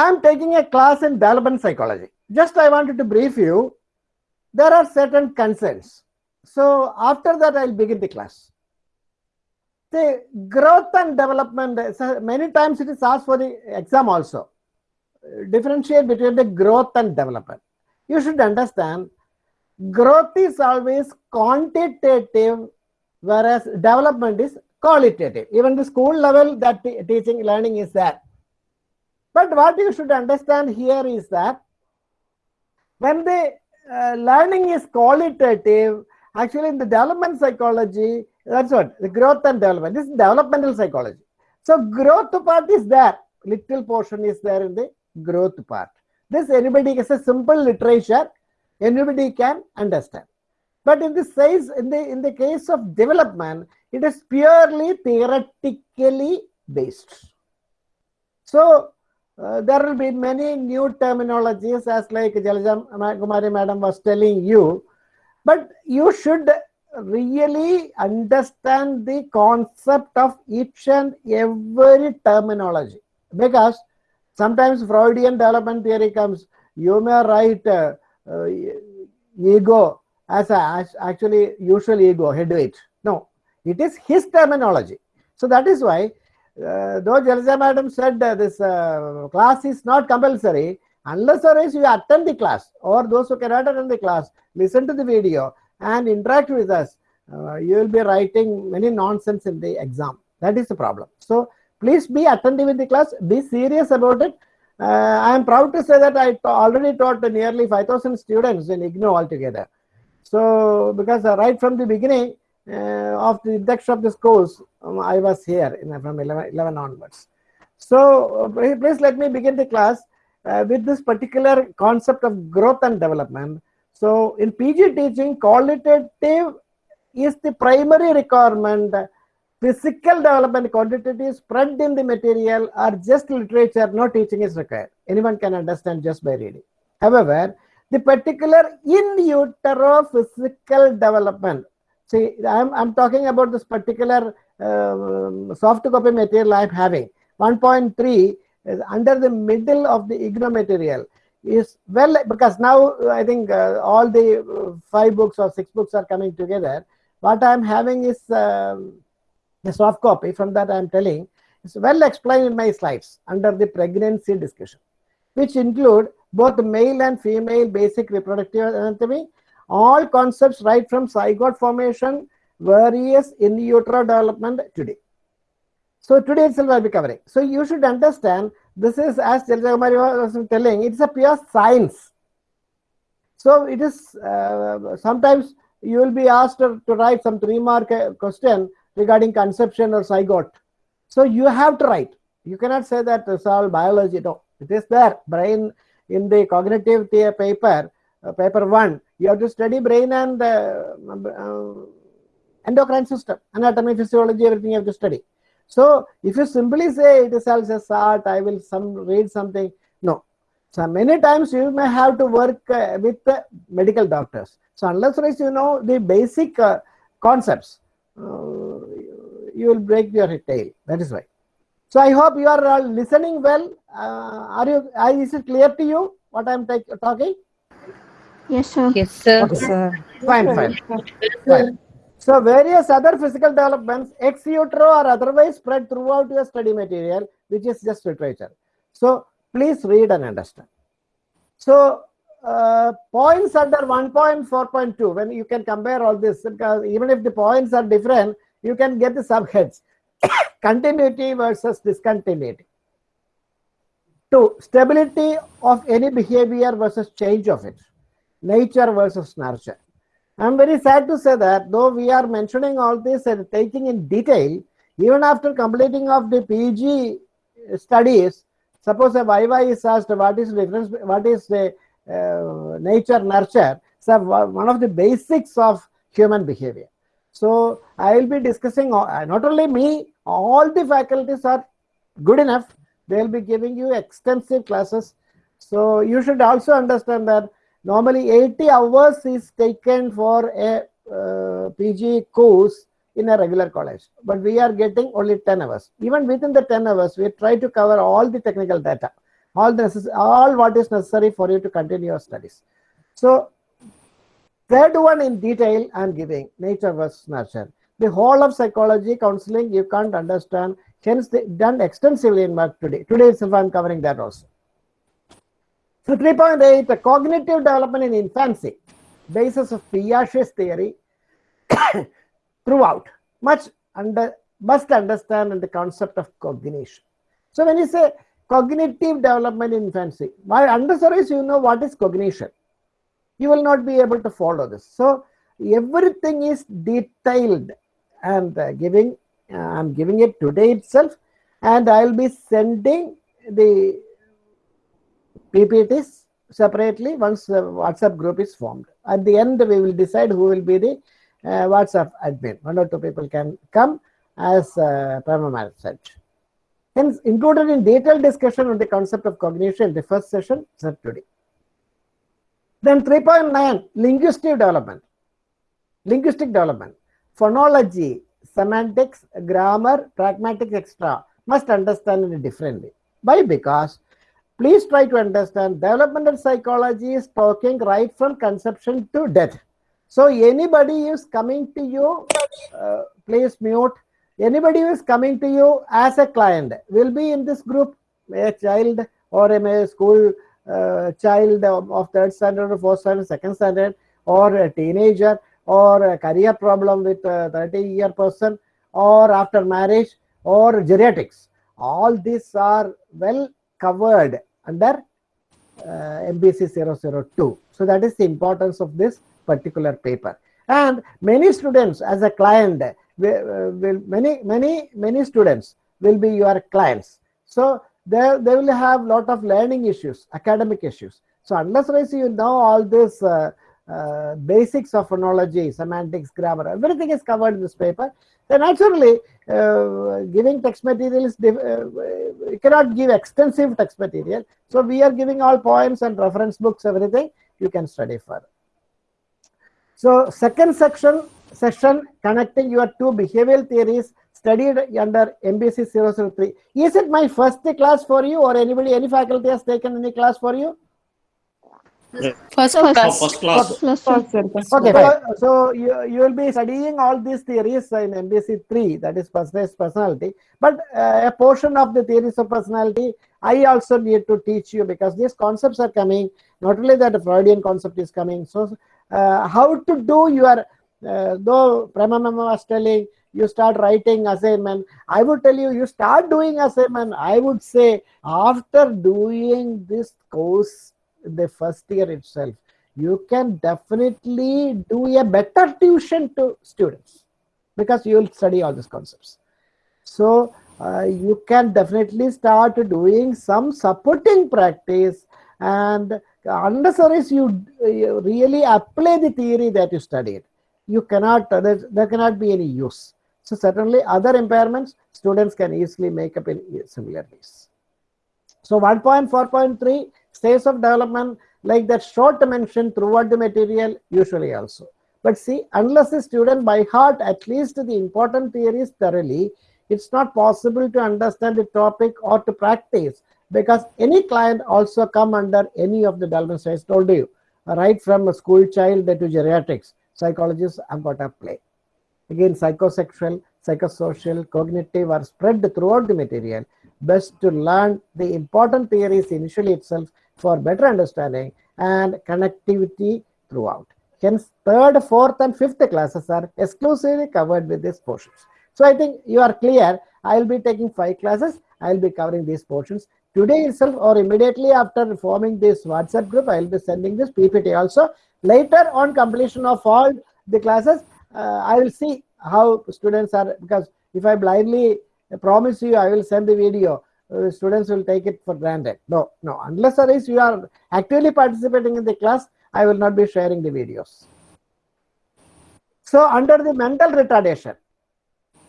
I am taking a class in development psychology. Just I wanted to brief you. There are certain concerns. So after that, I'll begin the class. The growth and development, many times it is asked for the exam also. Differentiate between the growth and development. You should understand growth is always quantitative, whereas development is qualitative. Even the school level, that teaching learning is there. But what you should understand here is that when the uh, learning is qualitative, actually in the development psychology, that's what the growth and development. This is developmental psychology. So growth part is there. Little portion is there in the growth part. This anybody is a simple literature, anybody can understand. But in the size, in the in the case of development, it is purely theoretically based. So uh, there will be many new terminologies as like Jalajam Kumari madam was telling you, but you should really understand the concept of each and every terminology because sometimes Freudian development theory comes, you may write uh, uh, ego as, a, as actually usual ego, head weight. No, it is his terminology. So that is why uh, though Jalsa madam said uh, this uh, class is not compulsory, unless or else you attend the class or those who cannot attend the class, listen to the video and interact with us, uh, you will be writing many nonsense in the exam. That is the problem. So please be attentive in the class, be serious about it. Uh, I am proud to say that I already taught nearly 5000 students in IGNOU altogether. So because uh, right from the beginning, of the index of this course, um, I was here in, from 11, 11 onwards. So uh, please let me begin the class uh, with this particular concept of growth and development. So in PG teaching, qualitative is the primary requirement. Physical development, quantitative is spread in the material or just literature, no teaching is required. Anyone can understand just by reading. However, the particular in utero physical development See, I'm, I'm talking about this particular uh, soft copy material I'm having. 1.3 is under the middle of the IGNOU material is well because now I think uh, all the uh, five books or six books are coming together. What I'm having is um, the soft copy from that I'm telling is well explained in my slides under the pregnancy discussion, which include both male and female basic reproductive anatomy all concepts right from zygote formation, various in utero development today. So today itself I'll be covering. So you should understand this is as Jaljakumari was telling, it's a pure science. So it is uh, sometimes you will be asked to, to write some three mark uh, question regarding conception or zygote. So you have to write. You cannot say that it's all biology. No, it is there. Brain in the cognitive paper, uh, paper one, you have to study brain and uh, uh, endocrine system, anatomy, physiology, everything you have to study. So if you simply say it is all just art, I will some read something. No. So many times you may have to work uh, with medical doctors. So unless you know the basic uh, concepts, uh, you will break your tail. That is why. So I hope you are all listening well. are you? is it clear to you what I am talking? Yes, sir. Yes, sir. Okay. sir. Fine, fine. fine. So various other physical developments ex utero or otherwise spread throughout your study material, which is just literature. So please read and understand. So uh, points under 1.4.2, when you can compare all this, because even if the points are different, you can get the subheads. Continuity versus discontinuity. Two, stability of any behavior versus change of it nature versus nurture. I'm very sad to say that though we are mentioning all this and taking in detail, even after completing of the PG studies, suppose a Viva is asked what is difference, what is the uh, nature nurture, so one of the basics of human behavior. So I will be discussing, uh, not only me, all the faculties are good enough. They will be giving you extensive classes. So you should also understand that Normally 80 hours is taken for a uh, PG course in a regular college, but we are getting only 10 hours. Even within the 10 hours, we try to cover all the technical data. all necess- all what is necessary for you to continue your studies. So third one in detail I'm giving nature versus nurture. The whole of psychology counseling you can't understand. Hence, done extensively in work today. Today itself I'm covering that also. So 3.8, the cognitive development in infancy, basis of Piaget's theory throughout. Much under must understand the concept of cognition. So when you say cognitive development in infancy, by under service you know what is cognition. You will not be able to follow this. So everything is detailed and uh, giving. Uh, I'm giving it today itself, and I will be sending the PPTs separately once the WhatsApp group is formed. At the end, we will decide who will be the uh, WhatsApp admin. One or two people can come as uh, said. Hence, included in detailed discussion on the concept of cognition, in the first session said today. Then 3.9, linguistic development. Linguistic development. Phonology, semantics, grammar, pragmatics, etc. must understand it differently. Why? Because please try to understand developmental psychology is talking right from conception to death. So anybody is coming to you, uh, please mute. Anybody who is coming to you as a client will be in this group, a child or a school uh, child of third standard or fourth standard, second standard, or a teenager, or a career problem with a 30 year person, or after marriage, or geriatrics. All these are well covered under uh, MPC 002. So that is the importance of this particular paper. And many students as a client, will, will many, many, many students will be your clients. So they, they will have lot of learning issues, academic issues. So unless you know all this uh, uh, basics of phonology, semantics, grammar, everything is covered in this paper, then naturally uh, giving text material is, uh, cannot give extensive text material. So we are giving all poems and reference books, everything you can study further. So second section, session connecting your two behavioral theories studied under MPC 003. Is it my first class for you or anybody, any faculty has taken any class for you? First Oh, class. first class. First class. Okay, so, so you, you will be studying all these theories in MPC 3, that is personalized personality. But uh, a portion of the theories of personality, I also need to teach you because these concepts are coming. Not only that, the Freudian concept is coming. So, uh, how to do your, uh, though Prema Mama was telling, you start writing assignment. I would tell you, you start doing assignment. I would say, after doing this course, the first year itself, you can definitely do a better tuition to students because you will study all these concepts. So uh, you can definitely start doing some supporting practice and unnecessary you, you really apply the theory that you studied. You cannot, uh, there, there cannot be any use. So certainly other impairments, students can easily make up in similar ways. So 1.4.3 stages of development like that short mentioned throughout the material usually also. But see, unless the student by heart at least the important theories thoroughly, it's not possible to understand the topic or to practice because any client also come under any of the development stages told you, right from a school child to geriatrics, psychologists have got to play. Again, psychosexual, psychosocial, cognitive are spread throughout the material. Best to learn the important theories initially itself for better understanding and connectivity throughout. Hence, third, fourth, and fifth classes are exclusively covered with these portions. So I think you are clear. I will be taking five classes. I will be covering these portions. Today itself or immediately after forming this WhatsApp group, I will be sending this PPT also. Later on completion of all the classes, uh, I will see how students are because if I blindly promise you I will send the video, uh, students will take it for granted. No, no, unless or else you are actively participating in the class, I will not be sharing the videos. So under the mental retardation,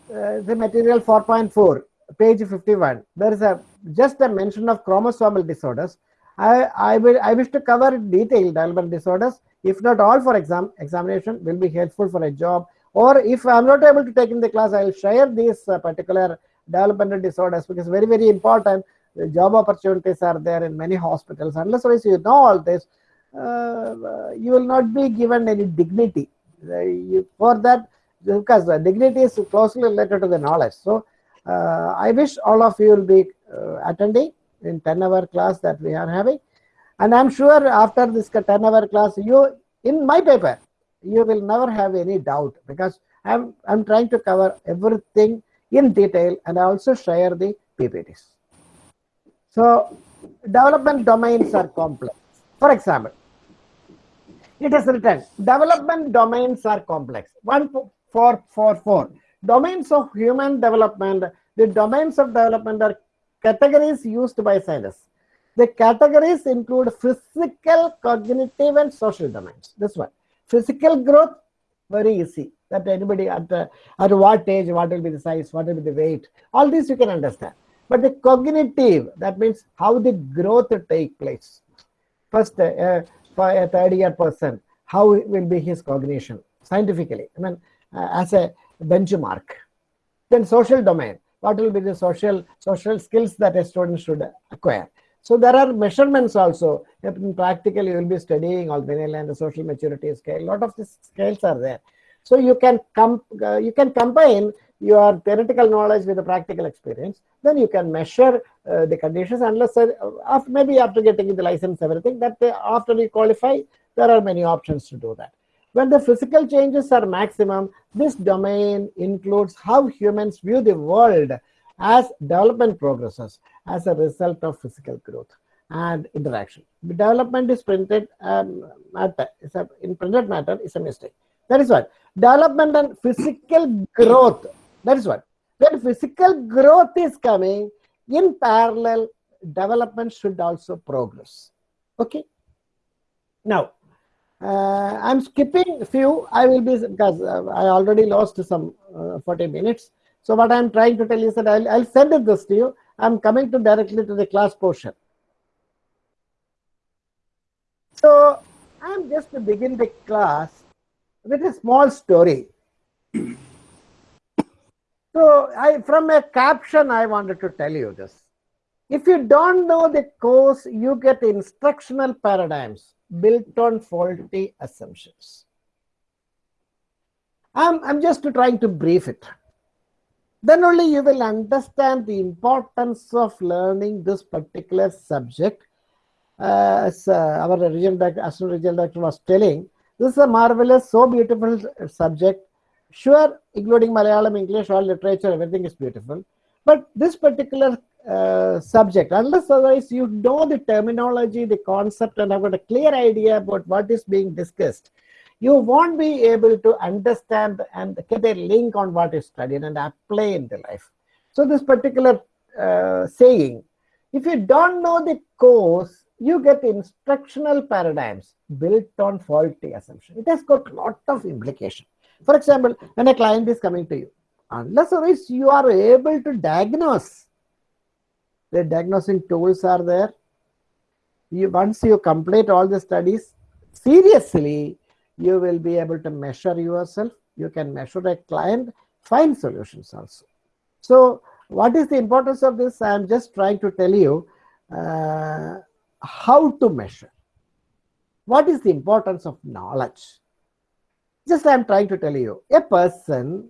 uh, the material 4.4, page 51, there is a just a mention of chromosomal disorders. I, I will I wish to cover detailed development disorders. If not all for exam examination will be helpful for a job. Or if I'm not able to take in the class, I will share these uh, particular developmental disorders because very very important the job opportunities are there in many hospitals. Unless you know all this, uh, you will not be given any dignity. You, for that, because the dignity is closely related to the knowledge. So uh, I wish all of you will be uh, attending in 10 hour class that we are having. And I'm sure after this 10 hour class, you in my paper, you will never have any doubt because I'm, I'm trying to cover everything in detail and I also share the PPTs. So development domains are complex. For example, it is written development domains are complex. One four four four domains of human development. The domains of development are categories used by scientists. The categories include physical, cognitive, and social domains. This one, physical growth, very easy. That anybody at uh, at what age, what will be the size, what will be the weight, all these you can understand. But the cognitive, that means how the growth take place. First, uh, for a third year person, how will be his cognition scientifically? I mean, uh, as a benchmark. Then social domain, what will be the social social skills that a student should acquire? So there are measurements also. In practical, you will be studying all and the social maturity scale. A lot of these scales are there. So you can come, uh, you can combine your theoretical knowledge with the practical experience. Then you can measure uh, the conditions unless uh, after, maybe after getting the license, everything that uh, after you qualify, there are many options to do that. When the physical changes are maximum, this domain includes how humans view the world as development progresses as a result of physical growth and interaction. The development is printed um, matter, a, in printed matter is a mistake. That is what development and physical growth. That is what when physical growth is coming in parallel, development should also progress. Okay. Now, uh, I'm skipping a few. I will be because uh, I already lost some uh, 40 minutes. So what I'm trying to tell you is that I'll, I'll send this to you. I'm coming to directly to the class portion. So I'm just to begin the class with a small story. So I, from a caption, I wanted to tell you this. If you don't know the course, you get instructional paradigms built on faulty assumptions. I'm, I'm just trying to brief it then only you will understand the importance of learning this particular subject. Uh, as uh, our regional Assistant Regional Director was telling, this is a marvelous, so beautiful subject. Sure, including Malayalam, English, all literature, everything is beautiful. But this particular uh, subject, unless otherwise you know the terminology, the concept, and have got a clear idea about what is being discussed, you won't be able to understand and get a link on what is studied and apply in the life. So this particular uh, saying, if you don't know the course, you get instructional paradigms built on faulty assumption. It has got lot of implication. For example, when a client is coming to you, unless or else you are able to diagnose, the diagnosing tools are there. You, once you complete all the studies, seriously, you will be able to measure yourself. You can measure a client, find solutions also. So what is the importance of this? I'm just trying to tell you uh, how to measure. What is the importance of knowledge? Just I'm trying to tell you, a person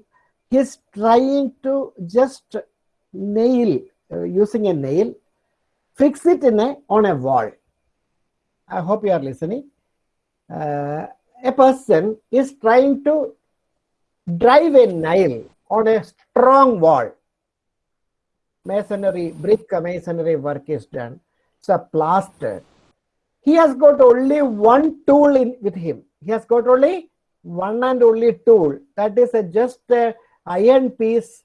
is trying to just nail, uh, using a nail, fix it in a, on a wall. I hope you are listening. Uh, a person is trying to drive a nail on a strong wall. Masonry, brick masonry work is done. A plaster. He has got only one tool in with him. He has got only one and only tool. That is a just a iron piece,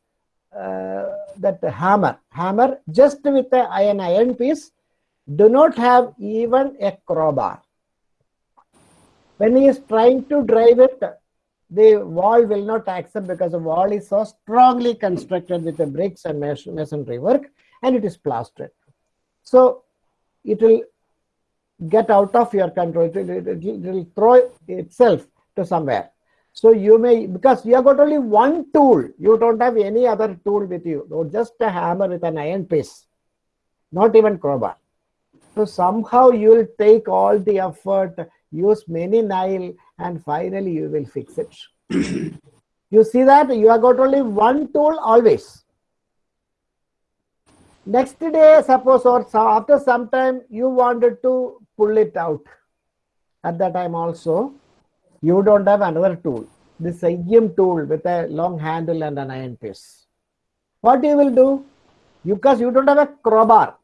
uh, that hammer. Hammer just with a iron iron piece. Do not have even a crowbar when he is trying to drive it, the wall will not accept because the wall is so strongly constructed with the bricks and masonry work and it is plastered. So it will get out of your control. It will, it will throw itself to somewhere. So you may, because you have got only one tool, you don't have any other tool with you, or just a hammer with an iron piece. not even crowbar. So somehow you will take all the effort, use many nail, and finally you will fix it. you see that you have got only one tool always. Next day, suppose or so after some time you wanted to pull it out. At that time also, you don't have another tool. This IM tool with a long handle and an iron piece. What you will do? You, because you don't have a crowbar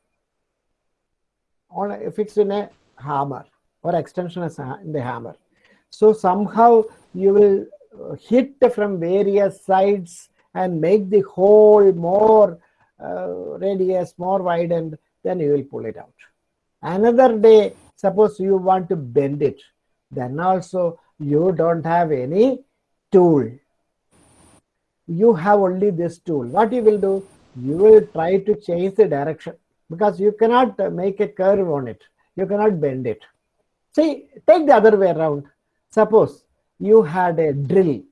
on fixed in a hammer or extension is a- in the hammer. So somehow you will uh, hit from various sides and make the hole more radius, more widened, then you will pull it out. Another day, suppose you want to bend it, then also you don't have any tool. You have only this tool. What you will do? You will try to change the direction because you cannot uh, make a curve on it. You cannot bend it. See, take the other way around. Suppose you had a drill.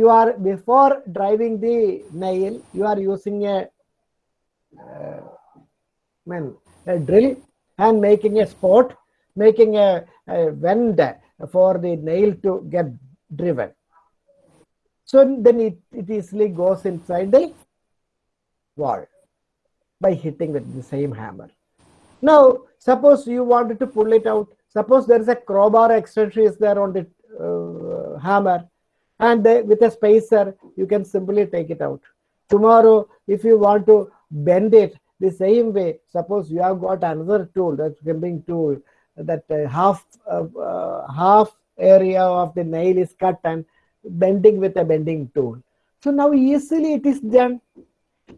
You are before driving the nail, you are using a, uh, I mean, a drill and making a spot, making a, a vent for the nail to get driven. So then it, it easily goes inside the wall by hitting with the same hammer. Now, suppose you wanted to pull it out. Suppose there is a crowbar extension is there on the uh, hammer, and with a spacer, you can simply take it out. Tomorrow, if you want to bend it the same way, suppose you have got another tool, that crimping tool, that uh, half uh, uh, half area of the nail is cut and bending with a bending tool. So now easily it is done.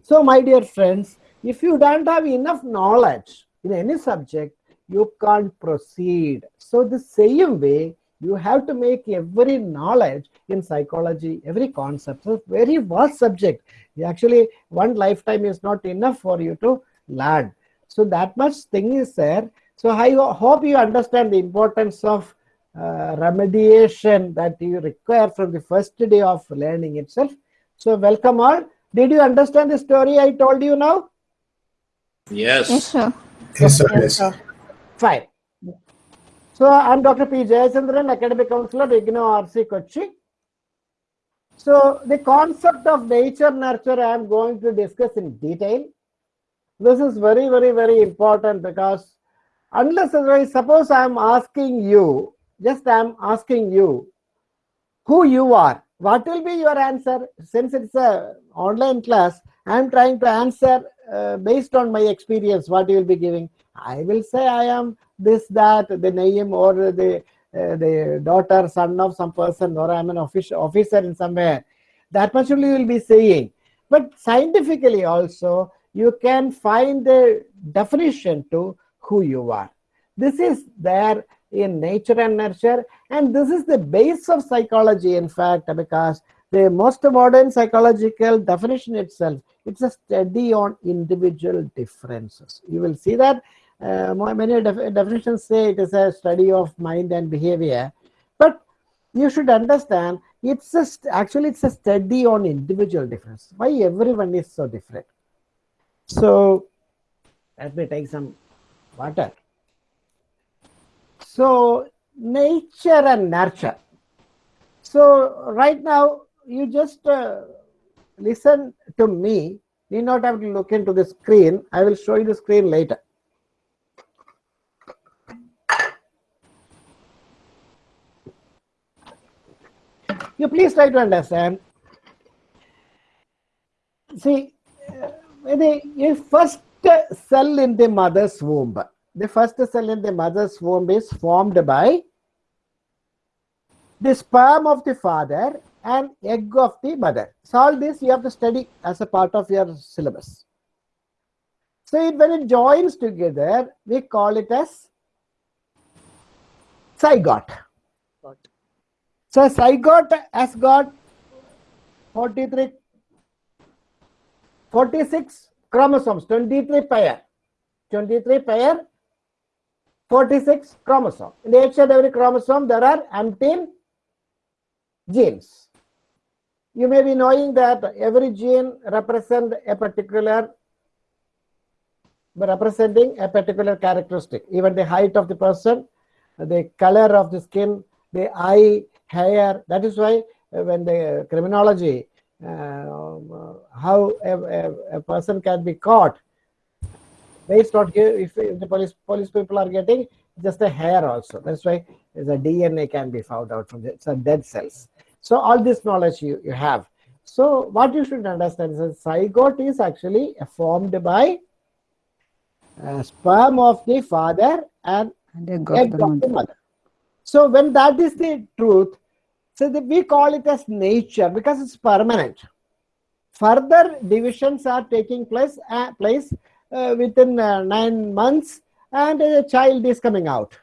So, my dear friends, if you don't have enough knowledge in any subject, you can't proceed. So, the same way, you have to make every knowledge in psychology, every concept. So, very vast subject. Actually, one lifetime is not enough for you to learn. So, that much thing is there. So, I hope you understand the importance of uh, remediation that you require from the first day of learning itself. So, welcome all. Did you understand the story I told you now? Yes, Yes. sir. Yes, sir. Yes, sir. Fine. So, I'm Dr. P. Jayachandran, Academic Counselor, IGNOU RC Kochi. So, the concept of nature nurture I am going to discuss in detail. This is very, very, very important because unless otherwise, suppose I am asking you, just I am asking you who you are, what will be your answer? Since it's a online class, I am trying to answer uh, based on my experience, what you will be giving. I will say I am this, that, the name or the uh, the daughter, son of some person, or I'm an official officer in somewhere. That much only you will be saying. But scientifically also, you can find the definition to who you are. This is there in nature and nurture, and this is the base of psychology, in fact, because the most modern psychological definition itself, it's a study on individual differences. You will see that uh, many def- definitions say it is a study of mind and behavior, but you should understand it's a st- actually it's a study on individual difference. Why everyone is so different? So let me take some water. So nature and nurture. So right now you just uh, listen to me. Need not have to look into the screen. I will show you the screen later. You please try to understand. See, the the first cell in the mother's womb. The first cell in the mother's womb is formed by the sperm of the father and egg of the mother. So all this you have to study as a part of your syllabus. So it, when it joins together, we call it as zygote. So zygote has got 43, 46 chromosomes, 23 pair, 23 pair, 46 chromosomes. In each and every chromosome, there are umpteen genes. You may be knowing that every gene represent a particular representing a particular characteristic, even the height of the person, the color of the skin, the eye, hair. That is why uh, when the criminology, uh, um, how a, a, a person can be caught based on if, if the police police people are getting just a hair also. That's why the DNA can be found out from the dead cells. So all this knowledge you, you have. So what you should understand is that zygote is actually formed by uh, sperm of the father and And egg of the of the mother. mother. So when that is the truth, so that we call it as nature because it's permanent. Further divisions are taking place uh, place uh, within uh, nine months, and a child is coming out.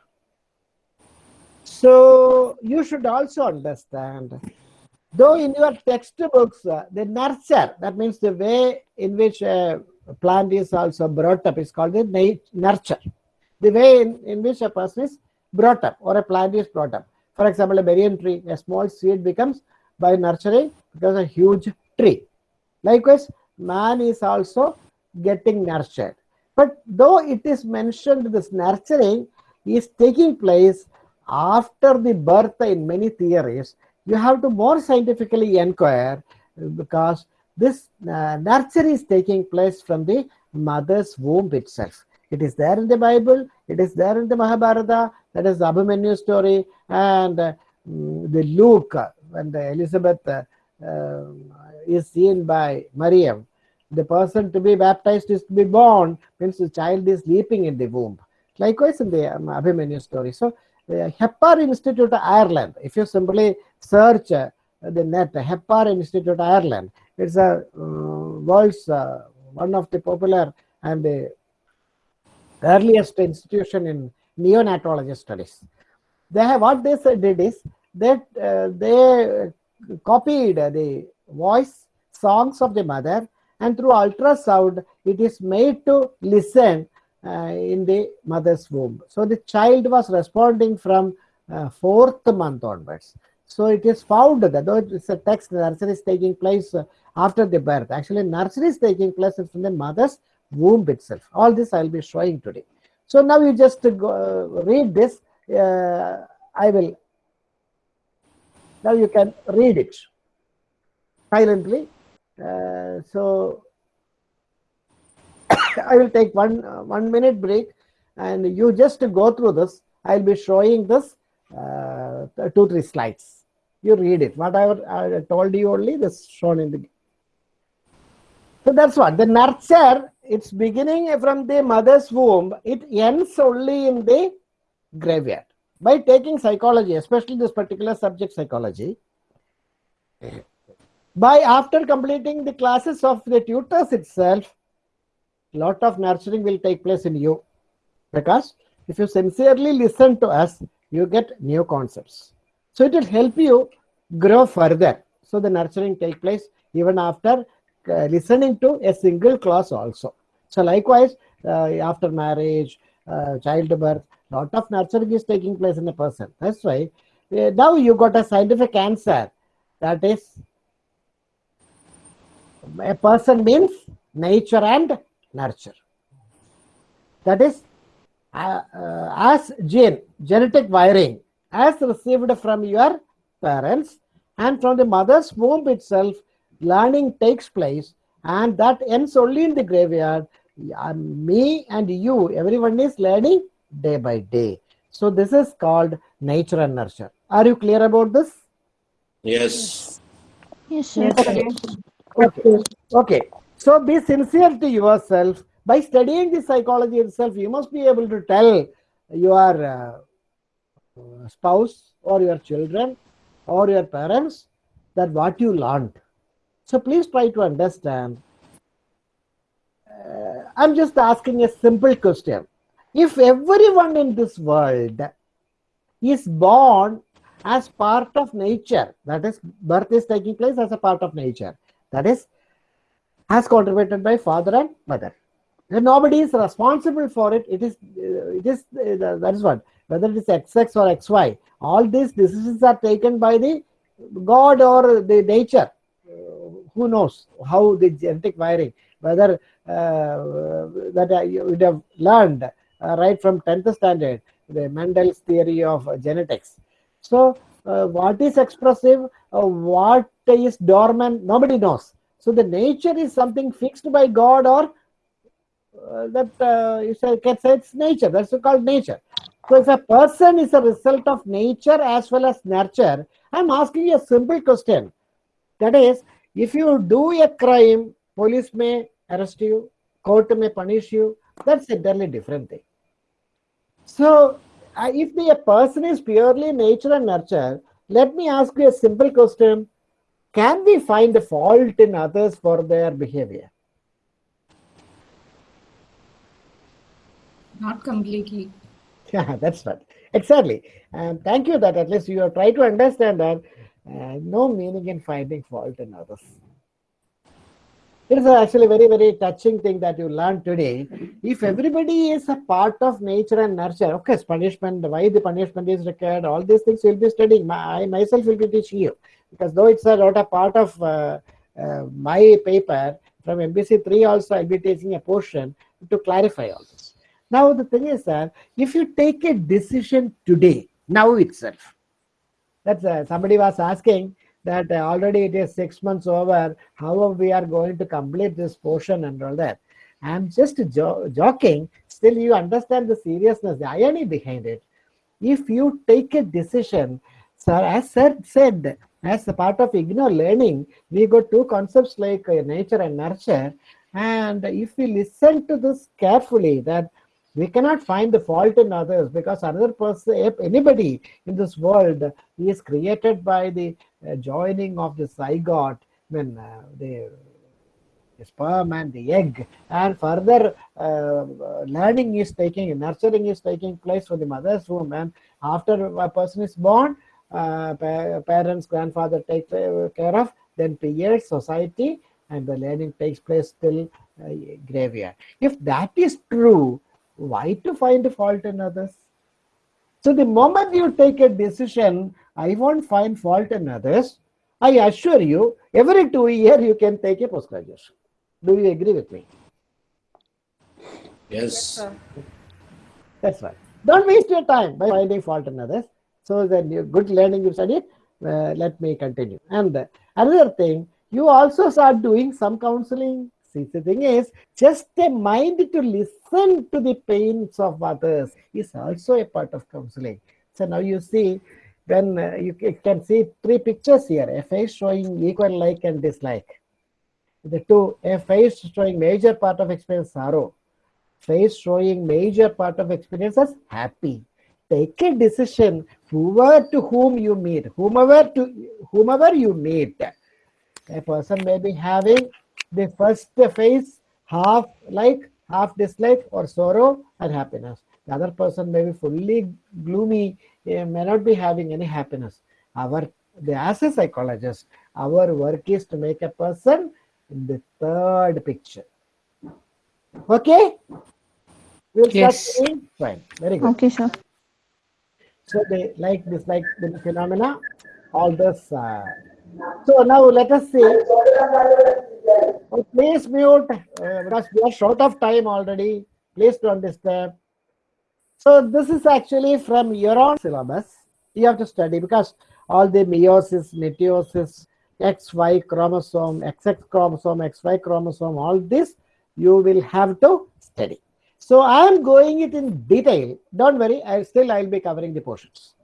So you should also understand, though in your textbooks, uh, the nurture, that means the way in which a plant is also brought up is called the nurture. The way in, in which a person is brought up or a plant is brought up. For example, a banyan tree, a small seed becomes by nurturing becomes a huge tree. Likewise, man is also getting nurtured. But though it is mentioned, this nurturing is taking place after the birth in many theories, you have to more scientifically inquire because this uh, nurture is taking place from the mother's womb itself. It is there in the Bible, it is there in the Mahabharata, that is the Abhimanyu story, and uh, the Luke, uh, when the Elizabeth uh, um, is seen by Mariam, the person to be baptized is to be born, means the child is leaping in the womb. Likewise in the um, Abhimanyu story. So, the Hepar Institute Ireland, if you simply search uh, the net, Hepar Institute Ireland, it's a uh, world's uh, one of the popular and the earliest institution in neonatology studies. They have what they said did is that uh, they copied the voice songs of the mother and through ultrasound it is made to listen uh, in the mother's womb. So the child was responding from uh, fourth month onwards. So it is found that though it's a text, nursery is taking place uh, after the birth. Actually, nursery is taking place from the mother's womb itself. All this I'll be showing today. So now you just go, read this. Uh, I will. Now you can read it silently. Uh, so I will take one one minute break, and you just go through this. I'll be showing this uh, two three slides. You read it. Whatever I told you only this shown in the. So that's what the nurture. It's beginning from the mother's womb. It ends only in the graveyard. By taking psychology, especially this particular subject psychology, by after completing the classes of the tutors itself, lot of nurturing will take place in you because if you sincerely listen to us you get new concepts so it will help you grow further so the nurturing take place even after listening to a single class also. So likewise uh, after marriage uh, childbirth lot of nurturing is taking place in a person. That's why uh, now you got a scientific answer. That is a person means nature and nurture. That is, uh, uh, as gene, genetic wiring, as received from your parents and from the mother's womb itself, learning takes place and that ends only in the graveyard. Me and you, everyone is learning day by day. So this is called nature and nurture. Are you clear about this? Yes. Yes, sir. Okay. Okay. Okay. So be sincere to yourself. By studying the psychology itself, you must be able to tell your uh, spouse or your children or your parents that what you learned. So please try to understand. Uh, I'm just asking a simple question. If everyone in this world is born as part of nature, that is, birth is taking place as a part of nature, that is, as contributed by father and mother. And nobody is responsible for it. It is, uh, it is uh, that is what whether it is XX or XY. All these decisions are taken by the God or the nature. Uh, who knows how the genetic wiring? whether uh, that uh, you would have learned uh, right from 10th standard, the Mendel's theory of genetics. So, uh, what is expressive, uh, what is dormant, nobody knows. So, the nature is something fixed by God or uh, that uh, you say, can say it's nature, that's called nature. So, if a person is a result of nature as well as nurture, I'm asking you a simple question. That is, if you do a crime, police may arrest you, court may punish you. That's entirely different thing. So, uh, if the a person is purely nature and nurture, let me ask you a simple question. Can we find a fault in others for their behavior? Not completely. Yeah, that's right. Exactly. And thank you that at least you have tried to understand that uh, no meaning in finding fault in others. It is actually very, very touching thing that you learned today. If everybody is a part of nature and nurture, okay, punishment, why the punishment is required, all these things you'll be studying. My, I myself will be teaching you. Because though it's a, not a part of uh, uh, my paper, from MPC 3 also I'll be taking a portion to clarify all this. Now the thing is that if you take a decision today, now itself, that's uh, somebody was asking that uh, already it is six months over, how we are going to complete this portion and all that. I'm just jo- joking, still you understand the seriousness, the irony behind it. If you take a decision, sir, as sir said, as a part of IGNOU learning, we got two concepts like uh, nature and nurture. And if we listen to this carefully, that we cannot find the fault in others because another person, if anybody in this world is created by the uh, joining of the zygote, when uh, the, the sperm and the egg, and further uh, learning is taking, nurturing is taking place from the mother's womb, and after a person is born, uh, pa- parents, grandfather take uh, care of, then peers, society, and the learning takes place till uh, graveyard. If that is true, why to find fault in others? So the moment you take a decision, I won't find fault in others, I assure you, every two year you can take a post graduation. Do you agree with me? Yes. That's right. Don't waste your time by finding fault in others. So then you good learning you studied. Uh, let me continue. And uh, another thing, you also start doing some counseling. See, the thing is, just a mind to listen to the pains of others is also a part of counseling. So now you see, when uh, you can see three pictures here: a face showing equal like and dislike. The two, a face showing major part of experience sorrow, face showing major part of experience as happy. Take a decision, whoever to whom you meet, whomever to whomever you meet. A person may be having the first phase half like, half dislike, or sorrow and happiness. The other person may be fully gloomy, may not be having any happiness. Our the as a psychologist, our work is to make a person in the third picture. Okay? We'll Yes. Fine. Very good. Okay, sir. So they like dislike the phenomena, all this. Uh, so now let us see. Oh, please mute uh, because we are short of time already. Please don't disturb. So this is actually from your own syllabus. You have to study because all the meiosis, mitosis, XY chromosome, XX chromosome, XY chromosome, all this you will have to study. So I am going it in detail. Don't worry, I still I'll be covering the portions.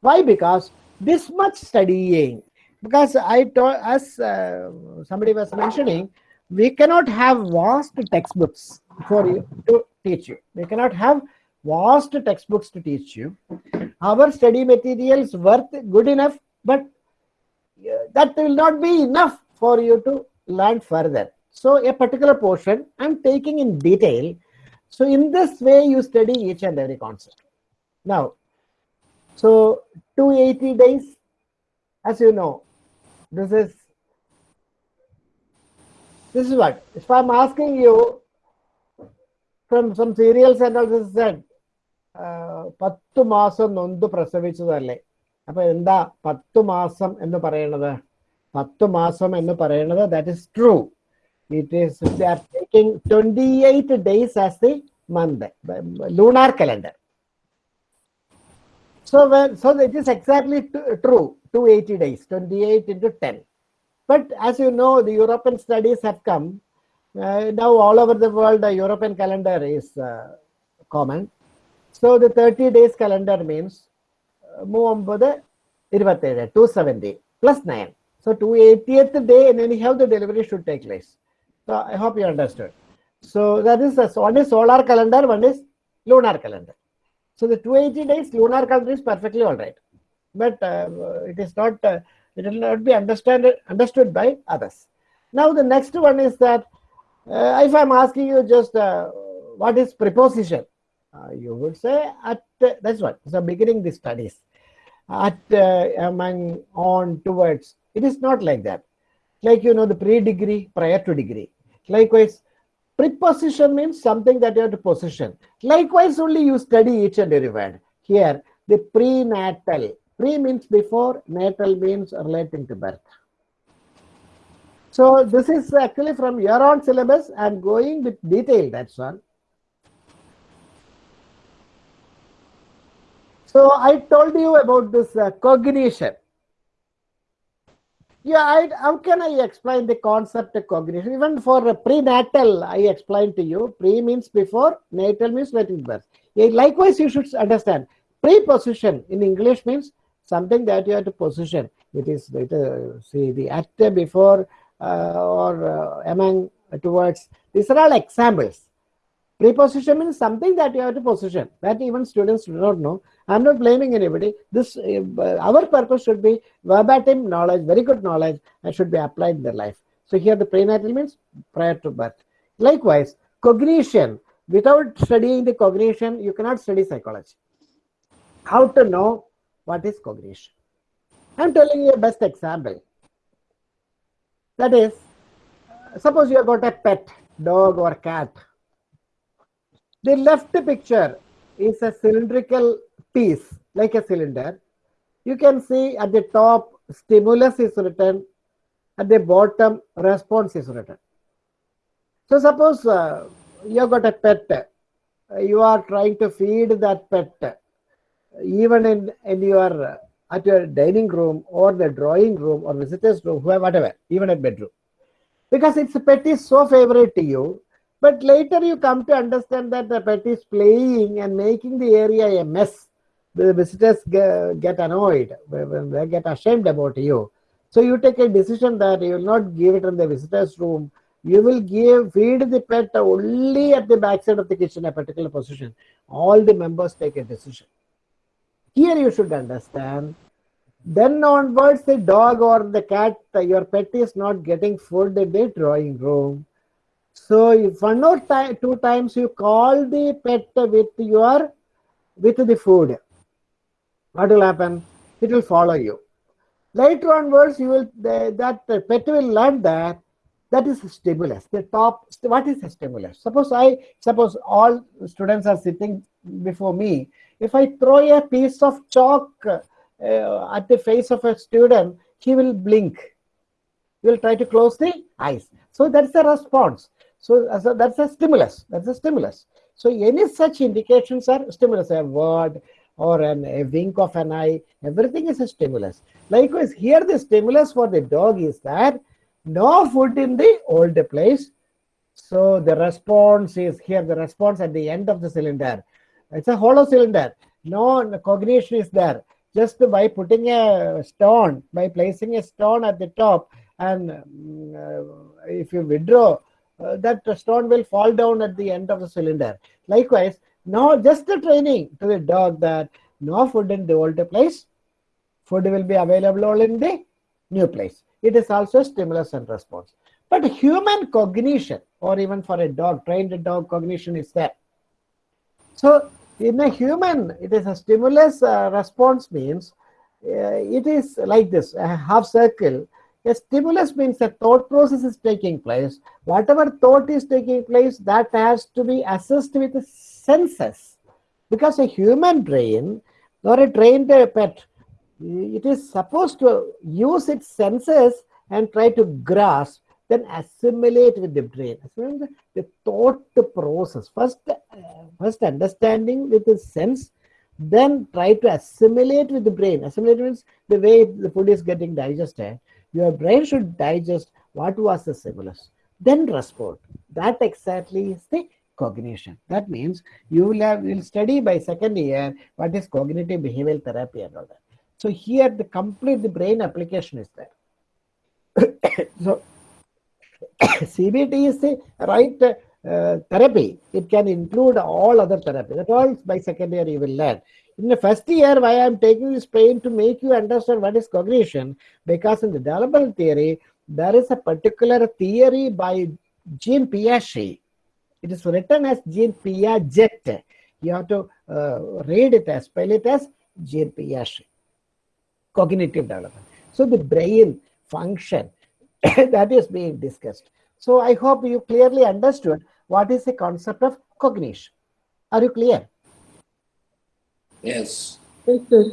Why? Because this much studying. Because I told as uh, somebody was mentioning, we cannot have vast textbooks for you to teach you. We cannot have vast textbooks to teach you. Our study materials worth good enough, but uh, that will not be enough for you to learn further. So a particular portion I'm taking in detail. So in this way you study each and every concept. Now, so 280 days, as you know, this is this is what if I'm asking you from some serials and all this said uh, പത്ത് മാസം നൊന്ത് പ്രസവിച്ചതല്ലേ അപ്പൊ എന്താ പത്ത് മാസം എന്ന് പറയണത് പത്ത് മാസം എന്ന് പറയണത് that is true is they are taking 28 days as the month, lunar calendar. So when so it is exactly t- true, 280 days, 28 into 10. But as you know, the European studies have come. Uh, now all over the world, the European calendar is uh, common. So the 30 days calendar means uh, മൂവൊമ്പത് ഇരുപത്തേഴ് to seventy plus nine so to എയ്റ്റിയത്ത് day and anyhow the delivery should take place. So I hope you understood. So that is the one is solar calendar, one is lunar calendar. So the 280 days lunar calendar is perfectly all right, but uh, it is not. Uh, it will not be understand understood by others. Now the next one is that uh, if I'm asking you just uh, what is preposition, uh, you would say at that's what. So beginning the studies at uh, among on towards. It is not like that. Like you know the pre-degree prior to degree. Likewise, preposition means something that you have to position. Likewise, only you study each and every word. Here, the prenatal. Pre means before, natal means relating to birth. So this is actually from your own syllabus. I'm going with detail, that's all. So I told you about this uh, cognition. Yeah, I, how can I explain the concept of cognition? Even for prenatal, I explained to you. Pre means before, natal means letting birth. Likewise, you should understand. Preposition in English means something that you have to position. It is it, uh, see the at before uh, or uh, among towards. These are all examples. Preposition means something that you have to position. That even students do not know. I'm not blaming anybody. This uh, our purpose should be verbatim knowledge, very good knowledge, and should be applied in their life. So here the prenatal means prior to birth. Likewise, cognition. Without studying the cognition, you cannot study psychology. How to know what is cognition? I'm telling you a best example. That is, suppose you have got a pet dog or cat. The left picture is a cylindrical piece, like a cylinder. You can see at the top, stimulus is written, at the bottom, response is written. So, suppose uh, you got a pet, uh, you are trying to feed that pet, even in, in your uh, at your dining room or the drawing room or visitors room, whatever, even at bedroom. Because its pet is so favorite to you, but later you come to understand that the pet is playing and making the area a mess. The visitors get, annoyed, they get ashamed about you. So you take a decision that you will not give it in the visitors room. You will give feed the pet only at the backside of the kitchen, a particular position. All the members take a decision. Here you should understand. Then onwards, the dog or the cat, your pet is not getting food in the drawing room. So if one or two times you call the pet with your with the food, what will happen? It will follow you. Later onwards, you will the, that pet will learn that that is a stimulus. The top what is a stimulus? Suppose I suppose all students are sitting before me. If I throw a piece of chalk uh, at the face of a student, he will blink. He will try to close the eyes. So that's a response. So, so that's a stimulus. That's a stimulus. So any such indications are stimulus, a word or an, a wink of an eye, everything is a stimulus. Likewise, here the stimulus for the dog is that no food in the old place. So the response is here, the response at the end of the cylinder. It's a hollow cylinder. No cognition is there. Just by putting a stone, by placing a stone at the top, and uh, if you withdraw, uh, that stone will fall down at the end of the cylinder. Likewise, now just the training to the dog that no food in the old place, food will be available all in the new place. It is also stimulus and response. But human cognition, or even for a dog, trained dog cognition is there. So in a human, it is a stimulus uh, response means uh, it is like this, a half circle. A stimulus means a thought process is taking place. Whatever thought is taking place, that has to be assessed with the senses. Because a human brain or a trained pet, it is supposed to use its senses and try to grasp then assimilate with the brain. The thought process. First, uh, first understanding with the sense, then try to assimilate with the brain. Assimilate means the way the food is getting digested. Your brain should digest what was the stimulus, then respond. That exactly is the cognition. That means you will have will study by second year what is cognitive behavioral therapy and all that. So here the complete the brain application is there. so CBT is the right uh, therapy. It can include all other therapy. That all by second year you will learn. In the first year, why I am taking this pain to make you understand what is cognition, because in the developmental theory, there is a particular theory by Jean Piaget. It is written as Jean Piaget. You have to uh, read it as, spell it as Jean Piaget. Cognitive development. So the brain function that is being discussed. So I hope you clearly understood what is the concept of cognition. Are you clear? Yes. Yes, sir.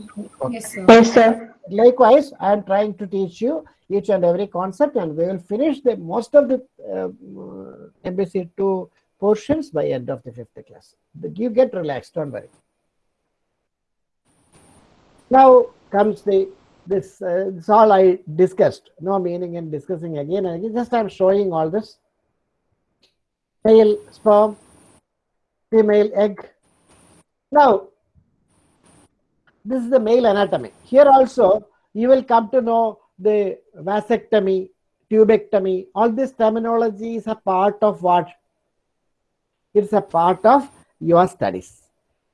Yes, sir. Yes, sir. Likewise, I am trying to teach you each and every concept and we will finish the most of the uh, MPC 2 portions by end of the fifth class. But You get relaxed, don't worry. Now comes the this, uh, this all I discussed. No meaning in discussing again and again. Just I'm showing all this. Male sperm, female egg. Now, this is the male anatomy. Here also, you will come to know the vasectomy, tubectomy. All this terminology is a part of what? It's a part of your studies.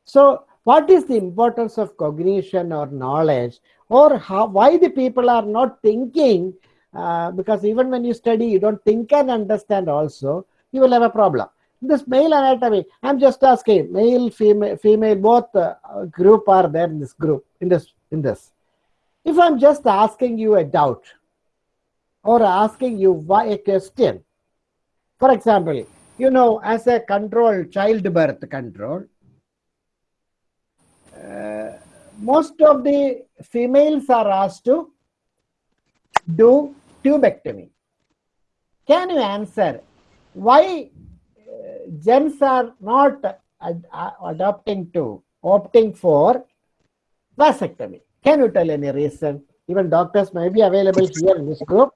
So, what is the importance of cognition or knowledge or how why the people are not thinking uh, because even when you study you don't think and understand also you will have a problem this male anatomy i'm just asking male female female both uh, group are there in this group in this in this if i'm just asking you a doubt or asking you why a question for example you know as a control childbirth control uh, most of the females are asked to do tubectomy. Can you answer why gents are not ad adopting to opting for vasectomy? Can you tell any reason? Even doctors may be available here in this group.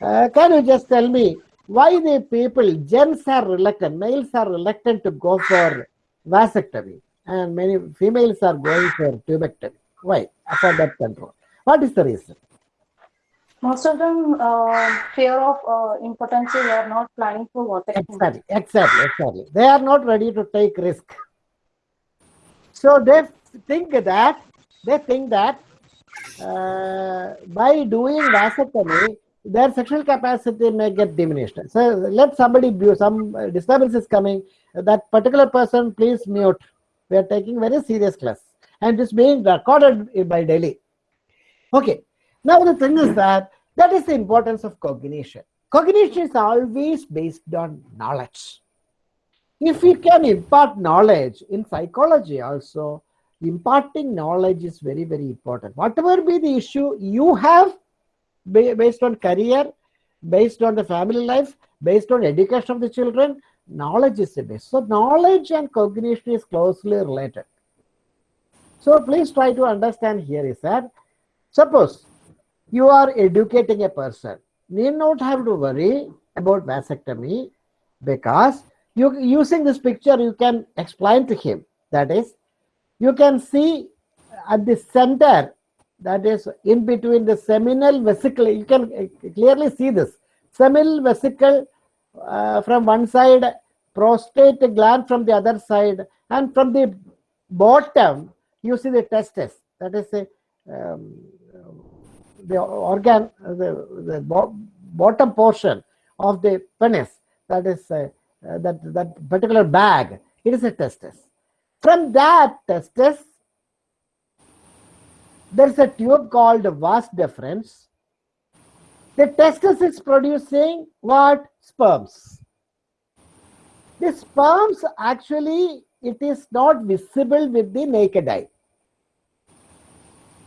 Uh, can you just tell me why the people, gents are reluctant, males are reluctant to go for vasectomy? and many females are going for tubectomy. Why? For that control. What is the reason? Most of them uh, fear of uh, impotency. They are not planning for water. Exactly, exactly, exactly. They are not ready to take risk. So they think that they think that uh, by doing vasectomy, their sexual capacity may get diminished. So let somebody some disturbance is coming. That particular person, please mute. We are taking very serious class and it's being recorded by Delhi. Okay. Now the thing is that that is the importance of cognition. Cognition is always based on knowledge. If we can impart knowledge in psychology also, imparting knowledge is very, very important. Whatever be the issue you have based on career, based on the family life, based on education of the children, knowledge is the base. So knowledge and cognition is closely related. So please try to understand here is that suppose you are educating a person, need not have to worry about vasectomy because you using this picture you can explain to him. That is you can see at the center that is in between the seminal vesicle you can clearly see this. Seminal vesicle uh, from one side, prostate gland from the other side, and from the bottom, you see the testes. That is the, um, the organ, the, the bo bottom portion of the penis. That is uh, uh, that that particular bag. It is a testis. From that testis, there is a tube called vas deferens the testis is producing what? Sperms. The sperms actually, it is not visible with the naked eye.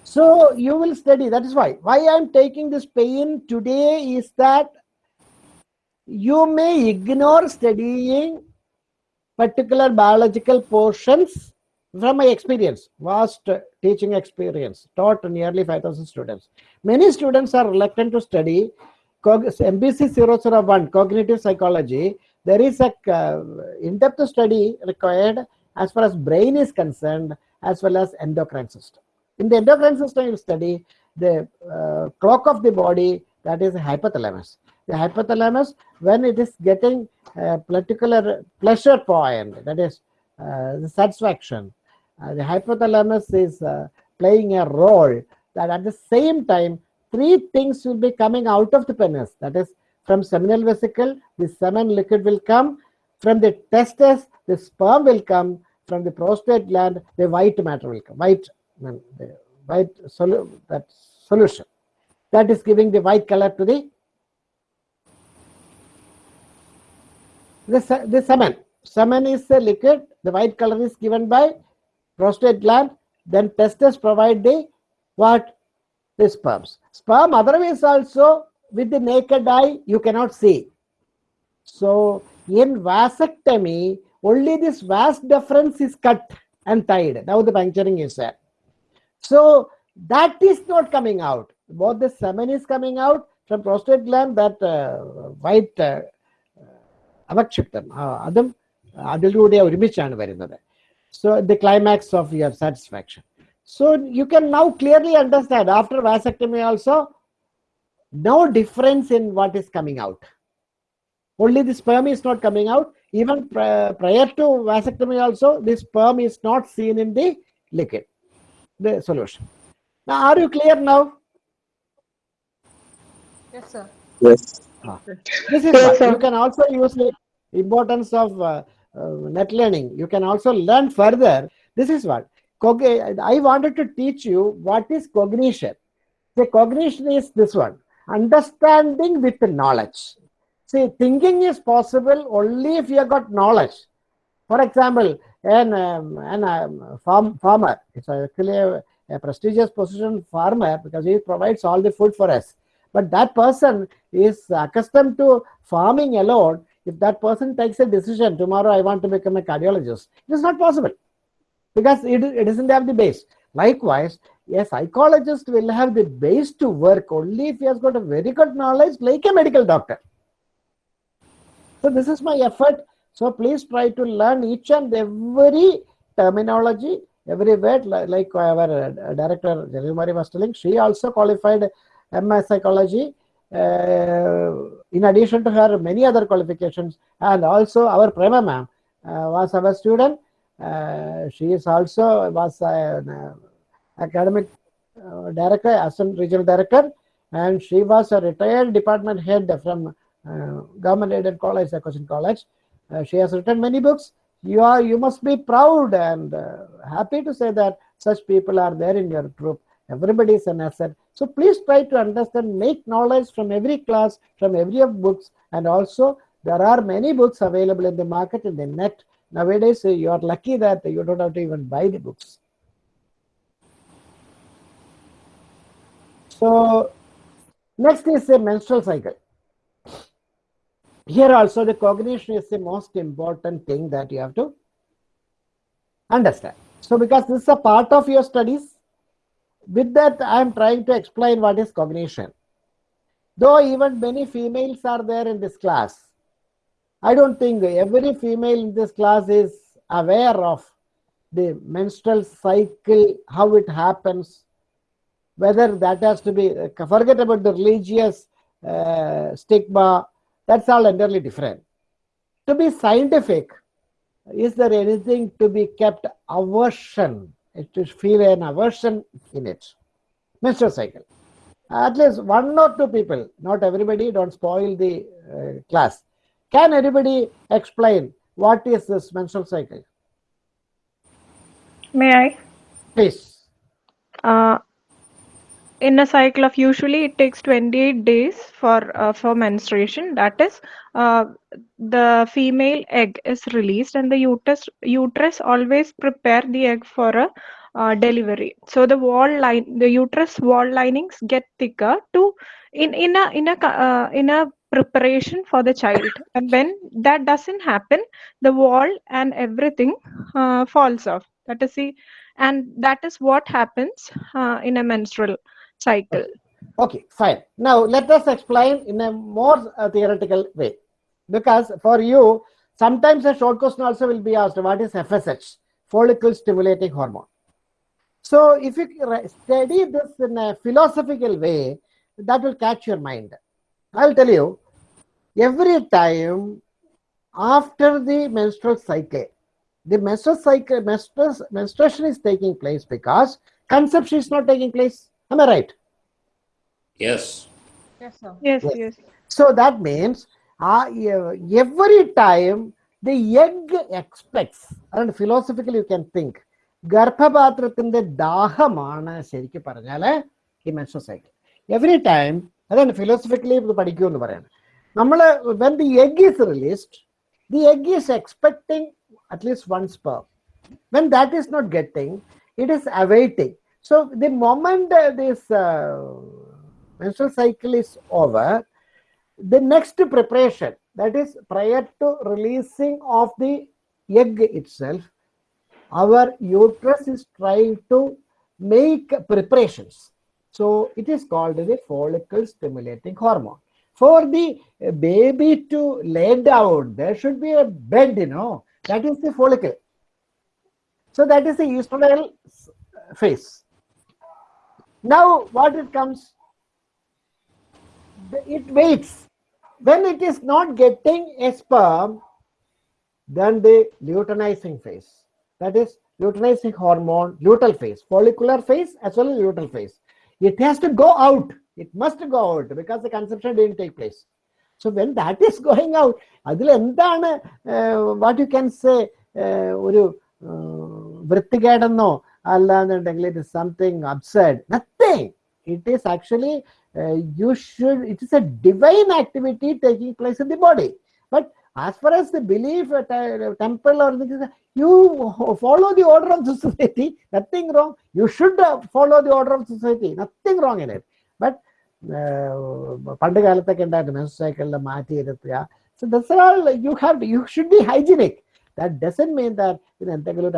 So you will study, that is why. Why I am taking this pain today is that you may ignore studying particular biological portions from my experience, vast teaching experience, taught nearly 5,000 students. Many students are reluctant to study MPC 001, cognitive psychology. There is a uh, in-depth study required as far as brain is concerned, as well as endocrine system. In the endocrine system, you study the uh, clock of the body, that is hypothalamus. The hypothalamus, when it is getting a particular pleasure point, that is uh, the satisfaction, uh, the hypothalamus is uh, playing a role that at the same time, three things will be coming out of the penis. That is, from seminal vesicle, the semen liquid will come. From the testes, the sperm will come. From the prostate gland, the white matter will come. White, the white solu- that solution. That is giving the white color to the se- the semen. Semen is a liquid. The white color is given by prostate gland. Then testes provide the what? The sperms. Sperm otherwise also with the naked eye you cannot see. So in vasectomy, only this vas deferens is cut and tied. Now the puncturing is there. So that is not coming out. Both the semen is coming out from prostate gland, that uh, white uh, അവക്ഷിപ്തം അതും അതിലൂടെ ഒരുമിച്ചാണ് വരുന്നത് so the climax of your satisfaction so you can now clearly understand after vasectomy also no difference in what is coming out. Only the sperm is not coming out. Even pri- prior to vasectomy, also, the sperm is not seen in the liquid, the solution. Now, are you clear now? Yes, sir. Yes. This is Yes, what you can also use the importance of uh, uh, net learning. You can also learn further. This is what cog- I wanted to teach you what is cognition. The cognition is this one understanding with knowledge. See, thinking is possible only if you have got knowledge. For example, an, um, an um, farm, farmer, it's actually a, a prestigious position farmer because he provides all the food for us. But that person is accustomed to farming alone. If that person takes a decision, tomorrow I want to become a cardiologist, it is not possible because it, it doesn't have the base. Likewise, a psychologist will have the base to work only if he has got a very good knowledge, like a medical doctor. So this is my effort. So please try to learn each and every terminology, every word, like our uh, director Janimari was telling. She also qualified MS psychology. Uh, in addition to her many other qualifications, and also our Prema ma'am uh, was our student. Uh, she is also was an uh, academic uh, director, assistant regional director, and she was a retired department head from uh, government aided college, Question College. Uh, she has written many books. You are you must be proud and uh, happy to say that such people are there in your group. Everybody is an asset. So please try to understand, make knowledge from every class, from every of books, and also there are many books available in the market in the net. Nowadays, uh, you are lucky that you don't have to even buy the books. So next is a menstrual cycle. Here also the cognition is the most important thing that you have to understand. So because this is a part of your studies, with that I am trying to explain what is cognition. Though even many females are there in this class, I don't think every female in this class is aware of the menstrual cycle, how it happens, whether that has to be, forget about the religious uh, stigma, that's all entirely different. To be scientific, is there anything to be kept aversion, to feel an aversion in it? Menstrual cycle. At least one or two people, not everybody, don't spoil the uh, class. Can anybody explain what is this menstrual cycle? May I? Please. Uh, in a cycle of usually it takes 28 days for uh, for menstruation. That is, uh, the female egg is released and the uterus uterus always prepare the egg for a uh, delivery. So the wall line, the uterus wall linings get thicker to in in a in a uh, in a preparation for the child. And when that doesn't happen, the wall and everything uh, falls off. That is the, and that is what happens uh, in a menstrual cycle. Okay, fine. Now let us explain in a more uh, theoretical way. Because for you, sometimes a short question also will be asked, what is FSH? Follicle stimulating hormone. So if you study this in a philosophical way, that will catch your mind. I'll tell you, every time after the menstrual cycle, the menstrual cycle, menstruation is taking place because conception is not taking place. Am I right? Yes. Yes, sir. Yes, Yes. yes. So that means uh, every time the egg expects, and philosophically you can think, ഗർഭപാത്രത്തിന്റെ ദാഹമാണ് ശരിക്കും പറഞ്ഞാല് ഈ menstrual cycle every time അതാണ് philosophically ഇത് പഠിക്കൂ എന്ന് പറയാണ് നമ്മൾ when the egg is released the egg is expecting at least one spur when that is not getting it is awaiting so the moment uh, this uh, menstrual cycle is over the next preparation that is prior to releasing of the egg itself our uterus is trying to make preparations. So it is called the follicle stimulating hormone. For the baby to lay down there should be a bed you know. That is the follicle. So that is the estradiol phase. Now what it comes, the- it waits. When it is not getting a sperm, then the luteinizing phase. That is luteinizing hormone, luteal phase, follicular phase as well as luteal phase. It has to go out. It must go out because the conception didn't take place. So when that is going out, അതിൽ എന്താണ് what you can say ഒരു വൃത്തികേടെന്നോ അല്ലാന്നുണ്ടെങ്കിൽ it is something അബ്സൈഡ് nothing it is actually you should it is a divine activity taking place in the body but as far as the belief at a temple or this, you follow the order of the society nothing wrong. You should uh, follow the order of society nothing wrong in it. But പണ്ട് കാലത്തൊക്കെ ഉണ്ടായിരുന്നു men's സൈക്കിളിൽ മാറ്റി ഇരുത്തുക. So thus all you have you should be hygienic that doesn't mean that ഇത് എന്തെങ്കിലും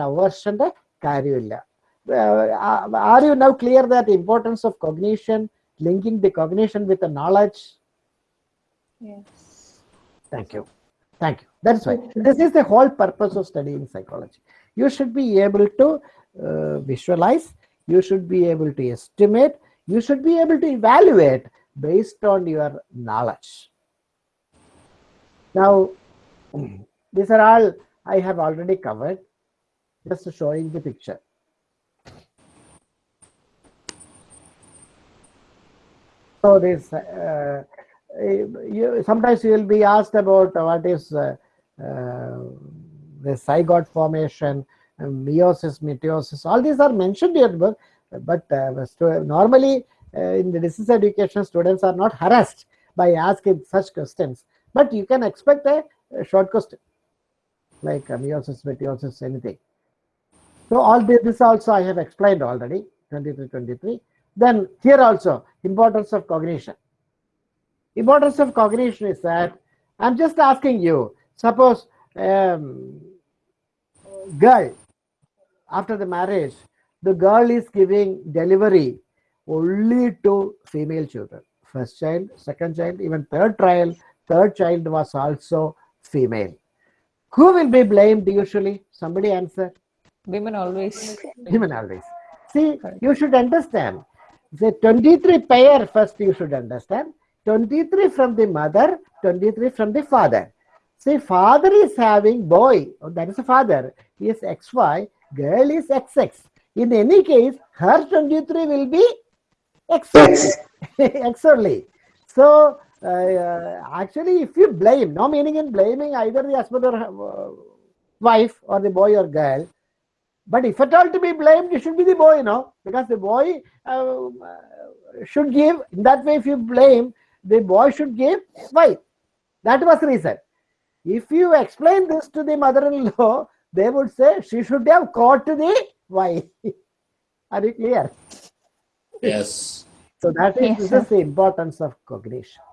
Uh, are you now clear that importance of cognition, linking the cognition with the knowledge? Yes. Thank you. Thank you. That's why this is the whole purpose of studying psychology. You should be able to uh, visualize, you should be able to estimate, you should be able to evaluate based on your knowledge. Now, these are all I have already covered, just showing the picture. So this uh, you, sometimes you will be asked about what is uh, uh, the zygote formation, meiosis, mitosis. All these are mentioned here, but, but uh, normally uh, in the distance education, students are not harassed by asking such questions. But you can expect a, a short question like uh, meiosis, mitosis, anything. So all this, this also I have explained already, 23, 23. Then here also, importance of cognition importance of cognition is that I'm just asking you, suppose um, girl, after the marriage, the girl is giving delivery only to female children. First child, second child, even third child, third child was also female. Who will be blamed usually? Somebody answer. Women always. Women always. See, you should understand. The 23 pair first you should understand. 23 from the mother, 23 from the father. See, father is having boy, oh, that is a father, he is XY, girl is XX. In any case, her 23 will be X, X only. So, uh, uh, actually, if you blame, no meaning in blaming either the husband or uh, wife or the boy or girl, but if at all to be blamed, it should be the boy, no? Because the boy uh, should give, in that way, if you blame, the boy should give why that was the reason if you explain this to the mother-in-law they would say she should have caught the why are you clear Yes. so that is Yes, this sir. is the importance of cognition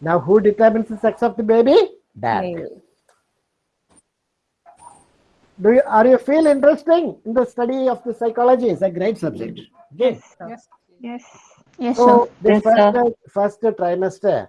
Now, who determines the sex of the baby? Dad. Male. Do you are you feel interesting in the study of the psychology? It's a great subject. Okay. Yes. Yes. Yes, So the Yes, first, sir. first trimester.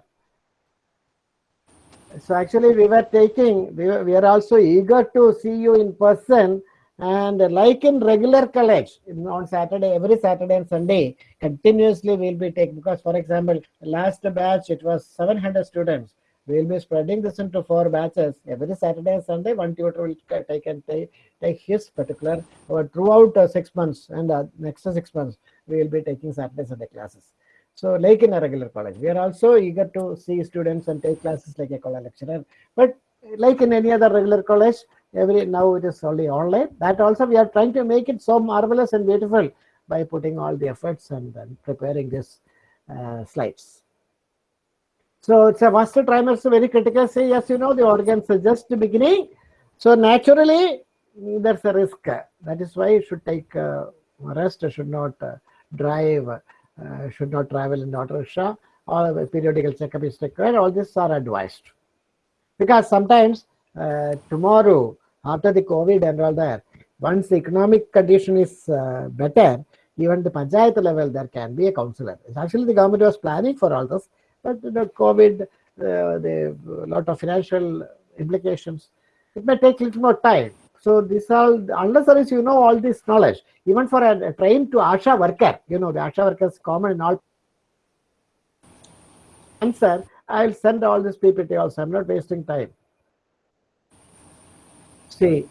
So actually we were taking, we, were- we are also eager to see you in person and like in regular college on Saturday, every Saturday and Sunday, continuously we'll be taking, because for example, last batch it was 700 students. We'll be spreading this into four batches. Every Saturday and Sunday, one tutor will take and take, take his particular, or throughout uh, six months and uh, next six months, we will be taking Saturday, Sunday classes. So like in a regular college, we are also eager to see students and take classes like a college lecturer. But like in any other regular college, every now it is only online. That also we are trying to make it so marvelous and beautiful by putting all the efforts and, then preparing this uh, slides. So it's a first trimester very critical. Say yes, you know the organs are just beginning. So naturally there's a risk. That is why you should take uh, rest. Should not uh, drive. Uh, should not travel in auto rickshaw. Or periodical checkup is required. All these are advised because sometimes uh, tomorrow after the COVID and all that, once the economic condition is uh, better, even the panchayat level there can be a counselor. Actually, the government was planning for all this, but the COVID, uh, the lot of financial implications, it may take a little more time. So this all, unless unless you know all this knowledge, even for a, a to ASHA worker, you know the ASHA worker is common in all. Answer, I'll send all this PPT also. I'm not wasting time. See.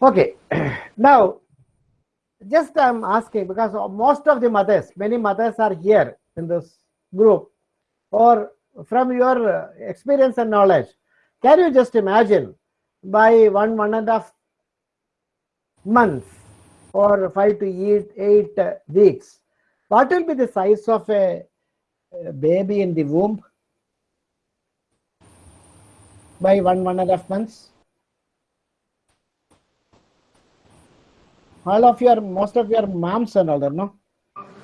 Okay, now just I'm asking because most of the mothers, many mothers are here in this group, or from your experience and knowledge, can you just imagine by one one and a half months or five to eight eight weeks, what will be the size of a baby in the womb by one one and a half months? All of your, most of your moms and all that, no?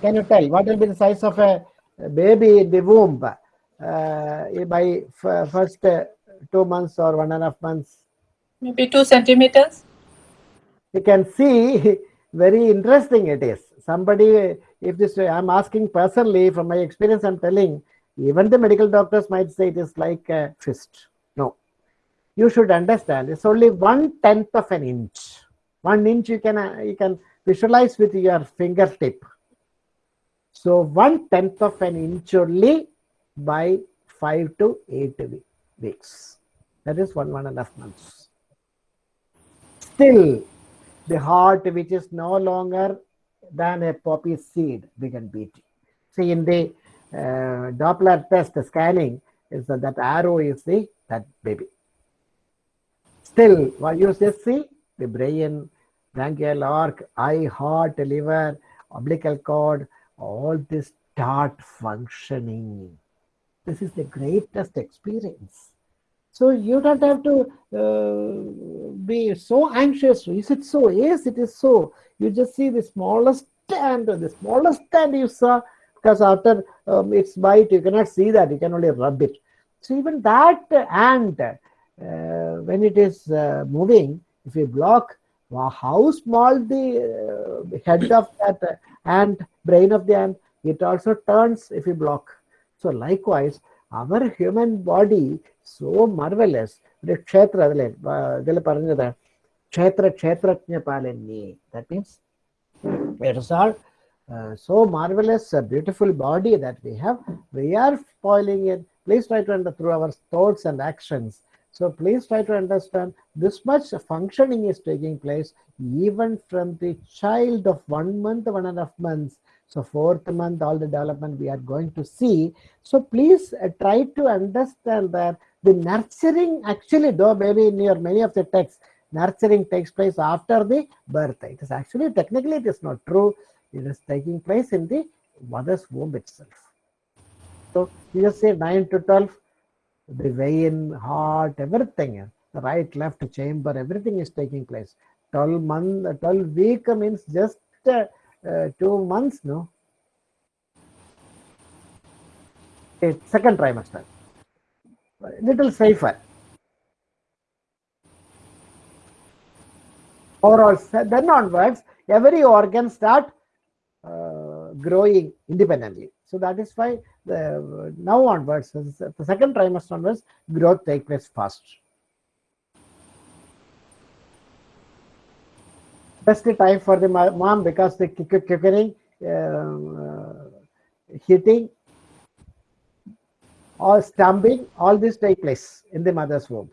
Can you tell what will be the size of a baby in the womb uh, by f- first uh, two months or one and a half months? Maybe two centimeters. you can see very interesting it is somebody if this i'm asking personally from my experience i'm telling even the medical doctors might say it is like a fist no you should understand it's only one tenth of an inch one inch you can uh, you can visualize with your fingertip so one tenth of an inch only by five to eight weeks that is one one and a half months still the heart which is no longer than a poppy seed began beating. See in the uh, Doppler test scanning is that, that arrow is the that baby. Still, what you just see the brain, branchial arc, eye, heart, liver, umbilical cord, all this start functioning. This is the greatest experience. So you don't have to uh, be so anxious. Is it so? Yes, it is so. You just see the smallest ant, the smallest ant you saw, because after um, its bite, you cannot see that. You can only rub it. So even that ant, uh, when it is uh, moving, if we block well, how small the uh, head of that uh, ant, brain of the ant, it also turns if we block. So likewise, our human body so marvelous. The kshetra, kshetra kshetrajna palani. That means it is all uh, so marvelous, beautiful body that we have. We are spoiling it. Please try to understand through our thoughts and actions so please try to understand this much functioning is taking place even from the child of one month one and a half months so fourth month, all the development we are going to see. So please uh, try to understand that the nurturing actually, though maybe in your many of the texts, nurturing takes place after the birth. It is actually technically it is not true. It is taking place in the mother's womb itself. So you just say nine to twelve, the vein, heart, everything, the right, left chamber, everything is taking place. Twelve month, twelve week means just. Uh, uh, two months no a second trimester. Little safer. Overall, then onwards, every organ start uh, growing independently. So that is why the now onwards, the second trimester onwards, growth takes place fast. Best time for the mom because the kicking, um, uh, hitting, or stamping, all this take place in the mother's womb.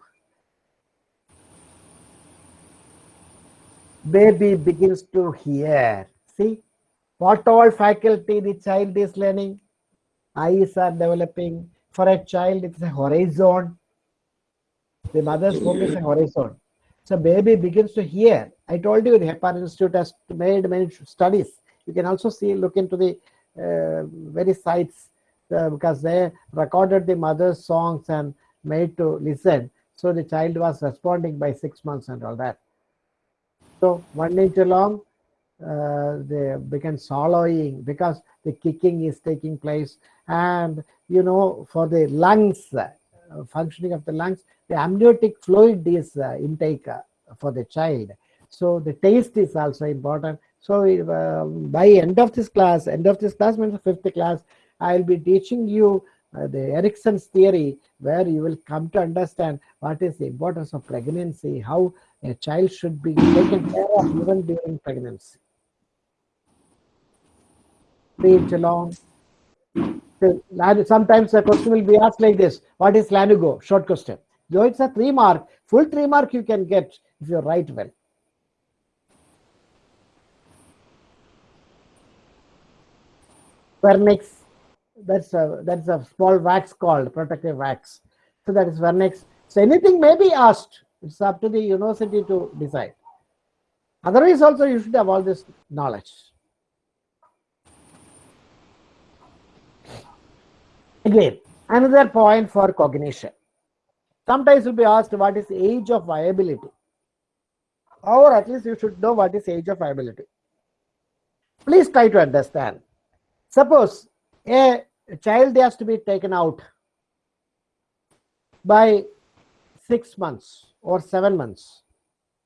Baby begins to hear. See what all faculty the child is learning. Eyes are developing. For a child, it's a horizon. The mother's womb is a horizon. So baby begins to hear. I told you the Hepar Institute has made many studies. You can also see, look into the uh, very sites uh, because they recorded the mother's songs and made to listen. So the child was responding by six months and all that. So one inch long, uh, they began swallowing because the kicking is taking place. And you know, for the lungs, uh, functioning of the lungs, the amniotic fluid is uh, intake uh, for the child. So the taste is also important. So uh, by end of this class, end of this class means fifth class, I'll be teaching you uh, the Erikson's theory, where you will come to understand what is the importance of pregnancy, how a child should be taken care of even during pregnancy. Reach along. So, Sometimes the question will be asked like this: What is Lanugo? Short question. Though it's a three mark, full three mark you can get if you write well. Vernix, that's a that's a small wax called protective wax. So that is vernix. So anything may be asked. It's up to the university to decide. Otherwise, also you should have all this knowledge. Again, another point for cognition. Sometimes you'll be asked what is age of viability, or at least you should know what is age of viability. Please try to understand. Suppose a child has to be taken out by six months or seven months.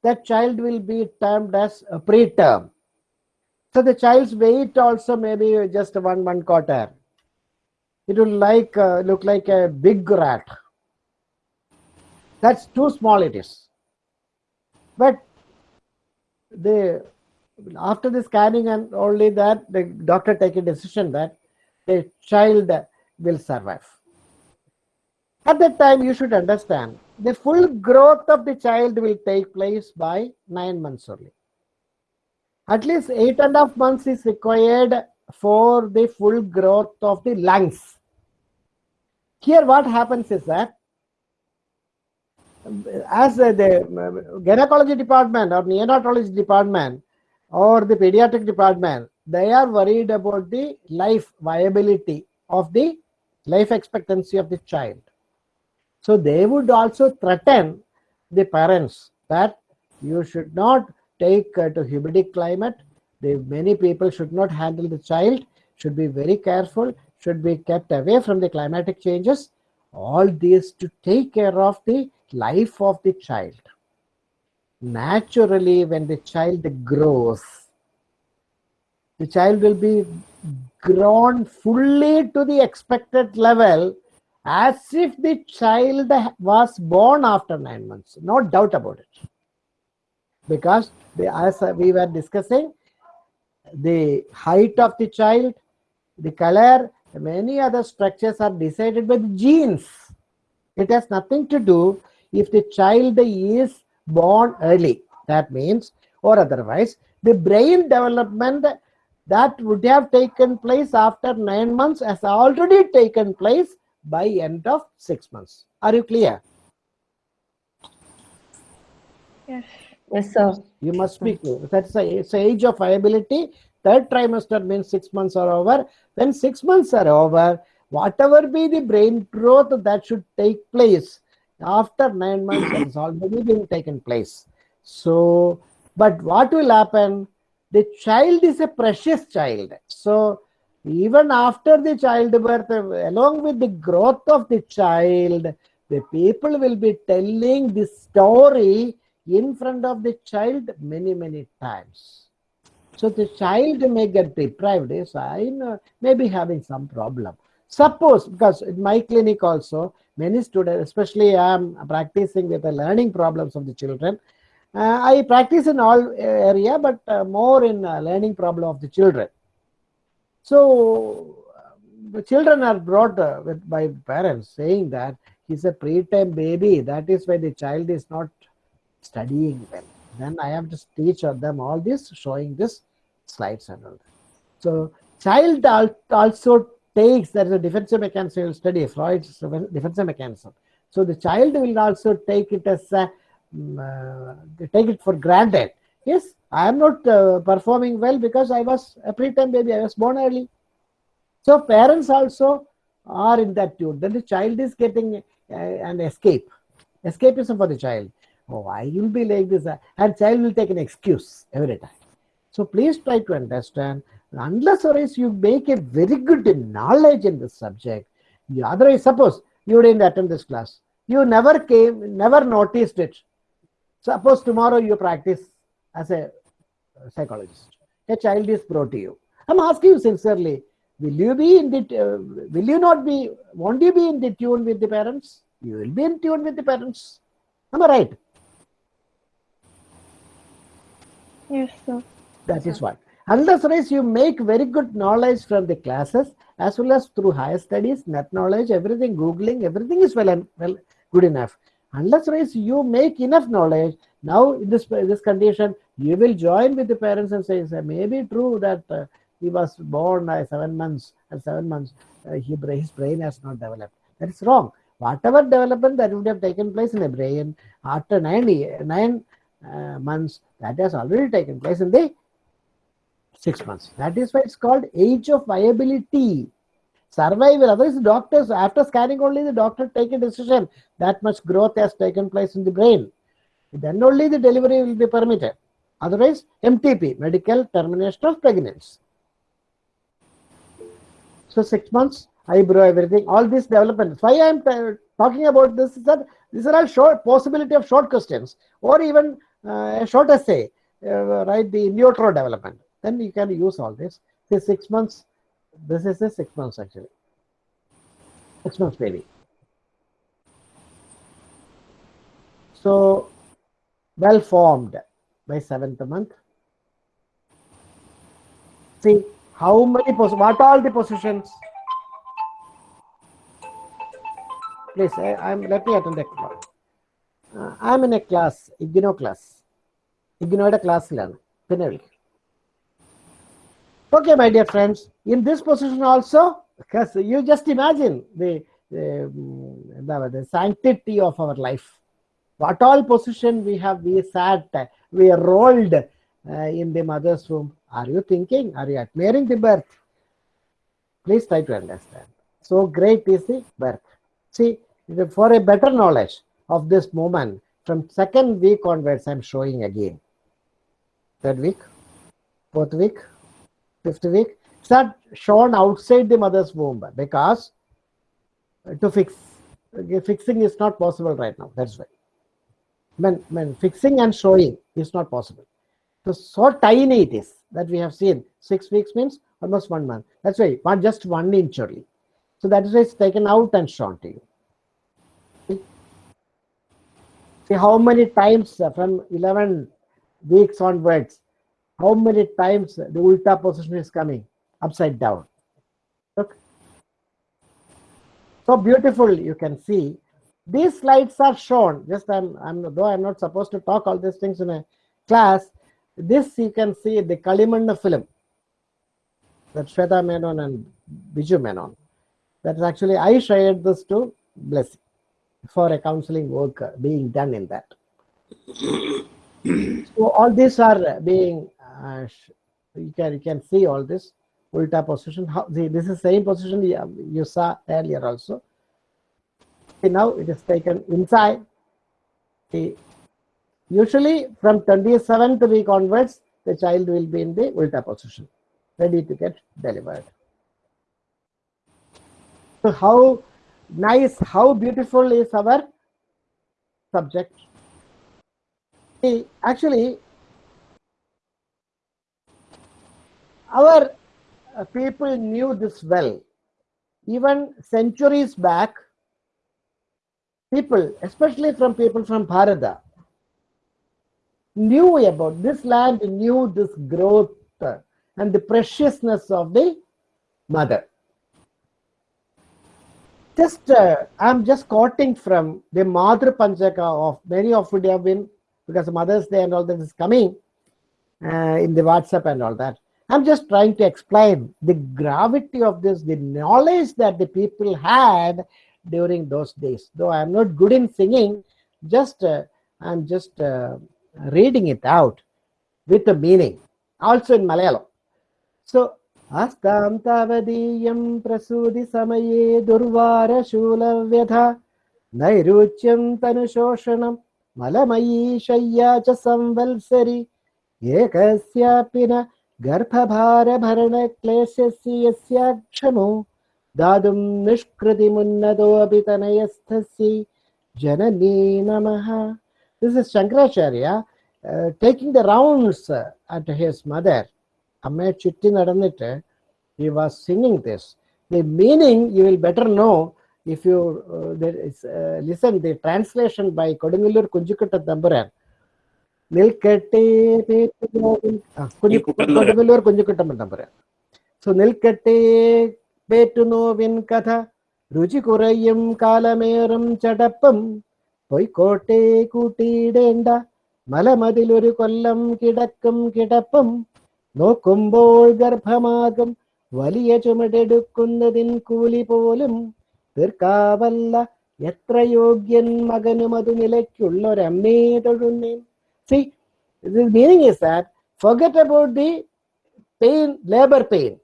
That child will be termed as a preterm. So the child's weight also may be just one one quarter. It will like uh, look like a big rat. That's too small. It is. But the after the scanning and only that the doctor take a decision that the child will survive. At that time, you should understand the full growth of the child will take place by nine months only. At least eight and a half months is required for the full growth of the lungs. Here, what happens is that as the gynecology department or neonatology department or the pediatric department, they are worried about the life viability of the life expectancy of the child. So they would also threaten the parents that you should not take uh, to humidity climate. The many people should not handle the child, should be very careful, should be kept away from the climatic changes. All this to take care of the life of the child. Naturally, when the child grows, the child will be grown fully to the expected level as if the child was born after nine months. No doubt about it. Because the, as we were discussing, the height of the child, the color, many other structures are decided by the genes. It has nothing to do if the child is born early. That means, or otherwise, the brain development that would have taken place after nine months has already taken place by end of six months. Are you clear? Yes. Yes, sir. You must be clear. That's the the age of viability. Third trimester means six months are over. When six months are over, whatever be the brain growth that should take place after nine months has already been taken place. So, but what will happen? The child is a precious child. So, even after the childbirth, along with the growth of the child, the people will be telling the story in front of the child many, many times. So the child may get deprived, yes, I may be having some problem. Suppose, because in my clinic also, many students, especially I am practicing with the learning problems of the children. Uh, I practice in all area, but uh, more in uh, learning problem of the children. So the children are brought uh, with by parents saying that he's a preterm baby. That is why the child is not studying well. Then I have to teach them all this, showing this slides and all that. So child also takes there is a defensive mechanism will study Freud's defensive mechanism. So the child will also take it as a, mm, uh, take it for granted. Yes, I am not uh, performing well because I was a preterm baby. I was born early. So parents also are in that tune. Then the child is getting uh, an escape, escapism for the child. Oh, I will be like this, uh, and child will take an excuse every time. So please try to understand. Unless or else you make a very good knowledge in this subject, you otherwise suppose you didn't attend this class, you never came, never noticed it. Suppose tomorrow you practice as a psychologist, a child is brought to you. I'm asking you sincerely, will you be in the, uh, will you not be, won't you be in the tune with the parents? You will be in tune with the parents. Am I right? Yes, sir. That is what. Unless you make very good knowledge from the classes as well as through higher studies, net knowledge, everything, googling, everything is well and well good enough. Unless you make enough knowledge, now in this this condition, you will join with the parents and say, "Sir, maybe true that uh, he was born uh, seven months and seven months uh, he, his brain has not developed. That is wrong. Whatever development that would have taken place in the brain after nine nine uh, months, that has already taken place in the six months. That is why it's called age of viability. Survival. Otherwise, doctors, after scanning only, the doctor take a decision that much growth has taken place in the brain. Then only the delivery will be permitted. Otherwise, MTP, medical termination of pregnancy. So six months, eyebrow, everything, all these developments. Why I am talking about this is that these are all short possibility of short questions or even uh, a short essay, uh, right? The utero development then you can use all this. This six months, this is the six months actually. Six months maybe. So well formed by seventh month. See how many pos what all the positions? Please, I, am let me attend a class. Uh, I'm in a class, IGNOU class. IGNOUയുടെ class പിന്നെ വിളിക്കും Okay, my dear friends, in this position also, because you just imagine the, the, the, the sanctity of our life. What all position we have, we sat, we rolled uh, in the mother's womb. Are you thinking? Are you admiring the birth? Please try to understand. So great is the birth. See, for a better knowledge of this moment, from second week onwards, I'm showing again. Third week, fourth week, fifth week, start shown outside the mother's womb because to fix fixing is not possible right now. That's why. When, when fixing and showing is not possible. So, so tiny it is that we have seen. Six weeks means almost one month. That's why just one inch only. So that is why it's taken out and shown to you. See, See how many times uh, from 11 weeks onwards, how many times the ulta position is coming upside down. Look. So beautiful you can see. These slides are shown. Just I'm, I'm though I'm not supposed to talk all these things in a class. This you can see the Kalimannu film. That Shweta Menon and Biju Menon. That is actually I shared this to Blessy for a counseling work being done in that. so all these are being uh, you can you can see all this ulta position. How see this is same position you, you saw earlier also. Now it is taken inside. Usually from 27th week onwards, the child will be in the ulta position, ready to get delivered. So how nice, how beautiful is our subject? See, actually, our uh, people knew this well. Even centuries back, people, especially from people from Bharata, knew about this land, knew this growth uh, and the preciousness of the mother. Just, uh, I'm just quoting from the Madhur Panchaka of many of you have been, because Mother's Day and all that is coming uh, in the WhatsApp and all that. I'm just trying to explain the gravity of this, the knowledge that the people had during those days. Though I'm not good in singing, just uh, I'm just uh, reading it out with the meaning, also in Malayalam. So, अस्तां तावदीयं प्रसूतिसमये दुर्वारशूलव्यथा नैरूच्यं तनुशोषणं मलमयी शय्या च संवत्सरि एकस्यापि न गर्भभारभरणक्लेशस्य यस्याक्षमो दातुं निष्कृतिमुन्नतोऽपि तनयस्थस्य Janani Namaha. This is Shankaracharya uh, taking the rounds at his mother. Amma Chitti Nadanite, he was singing this. The meaning you will better know if you uh, is, uh, listen the translation by Kodungallur Kunjikutta Dambaran. നിൽക്കട്ടെ കുഞ്ഞു കുഞ്ഞുകുട്ടൻ കൊടുങ്ങല്ലൂർ കുഞ്ഞുക്കുട്ടൻ തമ്പുരാൻ so നിൽക്കട്ടെ പേറ്റുനോവിൻ കഥ. രുചി കുറയും കാലമേറും ചടപ്പും. പൊയ്ക്കോട്ടെ കൂട്ടിയിടേണ്ട. മലമതിലൊരു കൊല്ലം കിടക്കും കിടപ്പും. നോക്കുമ്പോൾ ഗർഭമാകും. വലിയ ചുമടെടുക്കുന്നതിൻ കൂലി പോലും. തീർക്കാവല്ല. എത്ര യോഗ്യൻ മകനും അത് നിലയ്ക്കുള്ളൊരമ്മേ തൊഴുന്നേൻ. See, the meaning is that forget about the pain, labor pain.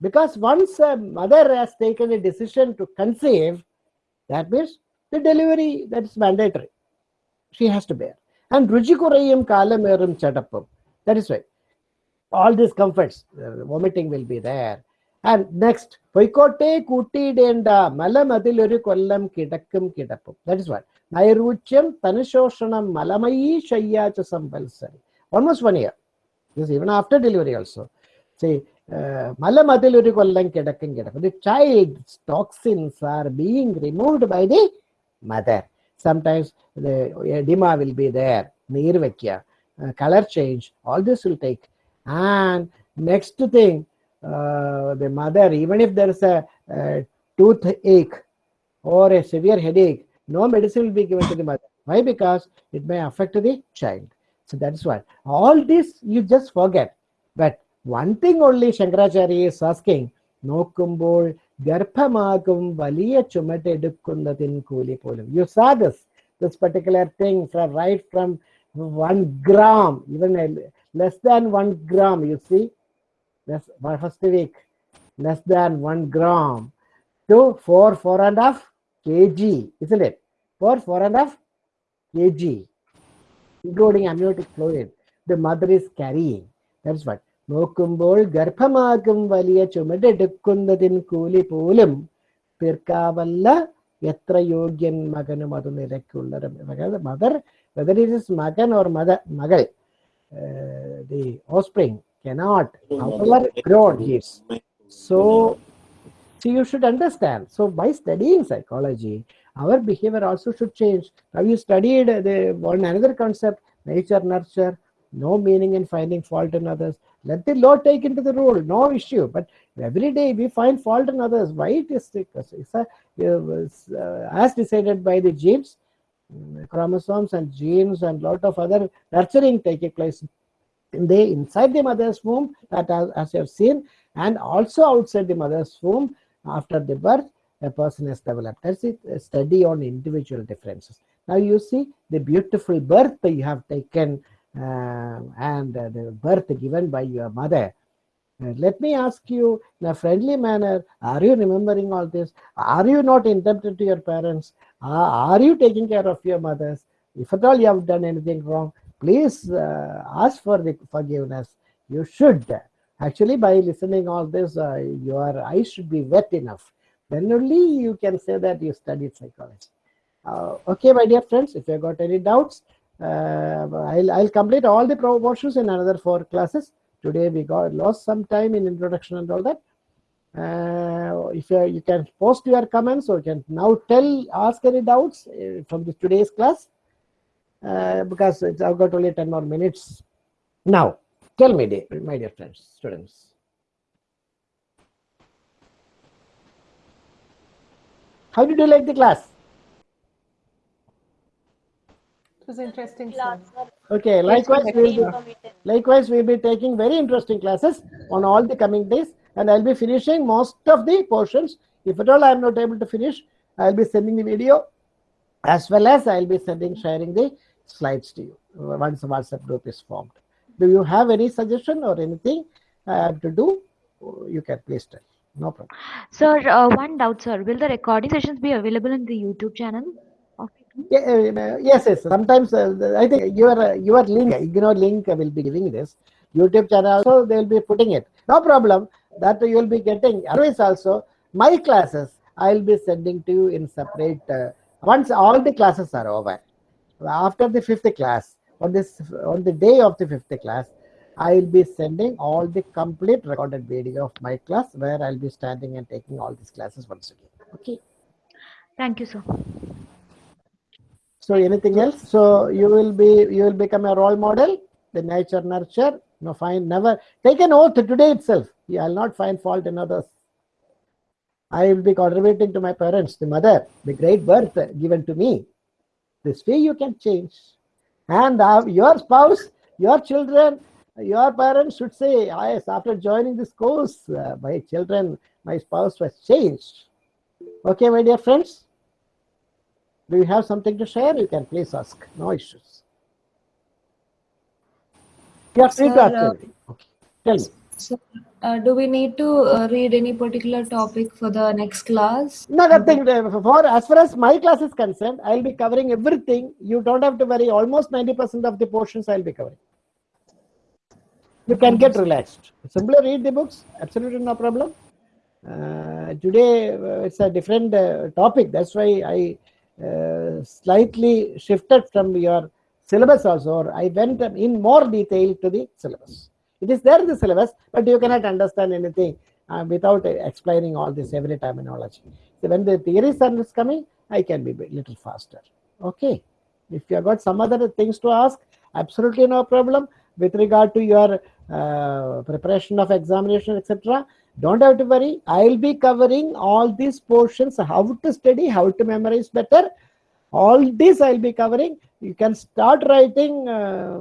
Because once a mother has taken a decision to conceive, that means the delivery that is mandatory. She has to bear. And Rujikurayam Kalamerum Chatappam. That is why. All these comforts, uh, vomiting will be there. And next, Poikote Kuti Denda, Malamadiluri Kollam Kidakum Kidapu. That is what. Nairuchyam Tanushoshanam Malamai Shaya Chasambalsari. Almost one year. This even after delivery also. See, Malamadiluri Kollam Kidakum Kidapu. The child's toxins are being removed by the mother. Sometimes the edema will be there, Nirvakya, uh, color change, all this will take. And next thing, the mother even if there is a uh, toothache or a severe headache no medicine will be given to the mother. Why? Because it may affect the child. So that's why. All this you just forget. But one thing only Shankaracharya is asking, നോക്കുമ്പോൾ ഗർഭമാകും വലിയ ചുമട്ടെടുക്കുന്നതിൻ കൂലി പോലും U saw this this particular thing from right from one gram even a, less than one gram you see less first week less than one gram to four four and a half kg, isn't it? For four and a half kg, including amniotic fluid, the mother is carrying. That's what. നോക്കുമ്പോൾ ഗർഭമാകും വലിയ ചുമടെടുക്കുന്നതിൻ കൂലി പോലും തീർക്കാവല്ല എത്ര യോഗ്യൻ മകനും അത് നിലയ്ക്കുള്ള mother whether it is മകൻ ഓർ മദർ മകൾ the offspring cannot. Our on his so so you should understand. So by studying psychology our behavior also should change. Have you studied uh, the one another concept nature nurture no meaning in finding fault in others. Let the law take into the rule no issue. But every day we find fault in others. Why it is it's a, it's, uh, as decided by the genes mm, chromosomes and genes and lot of other nurturing taking place in the inside the mother's womb that as, as you have seen and also outside the mother's womb after the birth a person is developed. That's it a study on individual differences. Now you see the beautiful birth you have taken uh, and uh, the birth given by your mother. Uh, let me ask you in a friendly manner are you remembering all this? Are you not indebted to your parents? Are, are you taking care of your mothers? If at all you have done anything wrong please uh, ask for the forgiveness you should actually by listening all this uh, your eyes should be wet enough Then only you can say that you studied psychology. Uh, okay, my dear friends, if you got any doubts, uh, I'll, I'll complete all the portions in another four classes. Today we got lost some time in introduction and all that. Uh, if you, you can post your comments or you can now tell, ask any doubts uh, from the today's class uh, because it's, I've got only 10 more minutes. Now, tell me, dear, my dear friends, students. How did you like the class? It was interesting, sir. Okay, likewise, we'll be, likewise, we'll be taking very interesting classes on all the coming days, and I'll be finishing most of the portions. If at all I'm not able to finish, I'll be sending the video as well as I'll be sending, sharing the slides to you uh, once the WhatsApp group is formed. Do you have any suggestion or anything I have to do? You can please tell. No problem. Sir, uh, one doubt, sir. Will the recording sessions be available in the YouTube channel? Yeah, uh, yes, yes. Sometimes uh, I think your uh, your link, IGNOU link will be giving this YouTube channel. Also, they'll be putting it. No problem. That you will be getting. Otherwise, also my classes I'll be sending to you in separate. Uh, once all the classes are over, after the fifth class, on this on the day of the fifth class, I'll be sending all the complete recorded video of my class where I'll be standing and taking all these classes once again. Okay. Thank you, sir. So anything else? So you will be you will become a role model, the nature nurture. No, find never take an oath today itself. Yeah, I'll not find fault in others. I will be contributing to my parents, the mother, the great birth given to me. This way you can change. And uh, your spouse, your children, your parents should say, "Ah, yes, after joining this course, uh, my children, my spouse was changed. Okay, my dear friends. Do you have something to share? You can please ask. No issues. You are free to ask uh. Okay. Tell me. So, uh, do we need to uh, read any particular topic for the next class? No, nothing. uh, For as far as my class is concerned, I'll be covering everything. You don't have to worry. Almost 90% of the portions I'll be covering. You can get relaxed. Simply read the books. Absolutely no problem. Uh, today uh, it's a different uh, topic. That's why I slightly shifted from your syllabus also. Or I went in more detail to the syllabus. It is there in the syllabus, but you cannot understand anything uh, without uh, explaining all this every terminology. So when the theories are is coming, I can be a little faster. Okay. If you have got some other things to ask, absolutely no problem. With regard to your uh, preparation of examination, etc., don't have to worry. I'll be covering all these portions, how to study, how to memorize better. All this I'll be covering. You can start writing uh,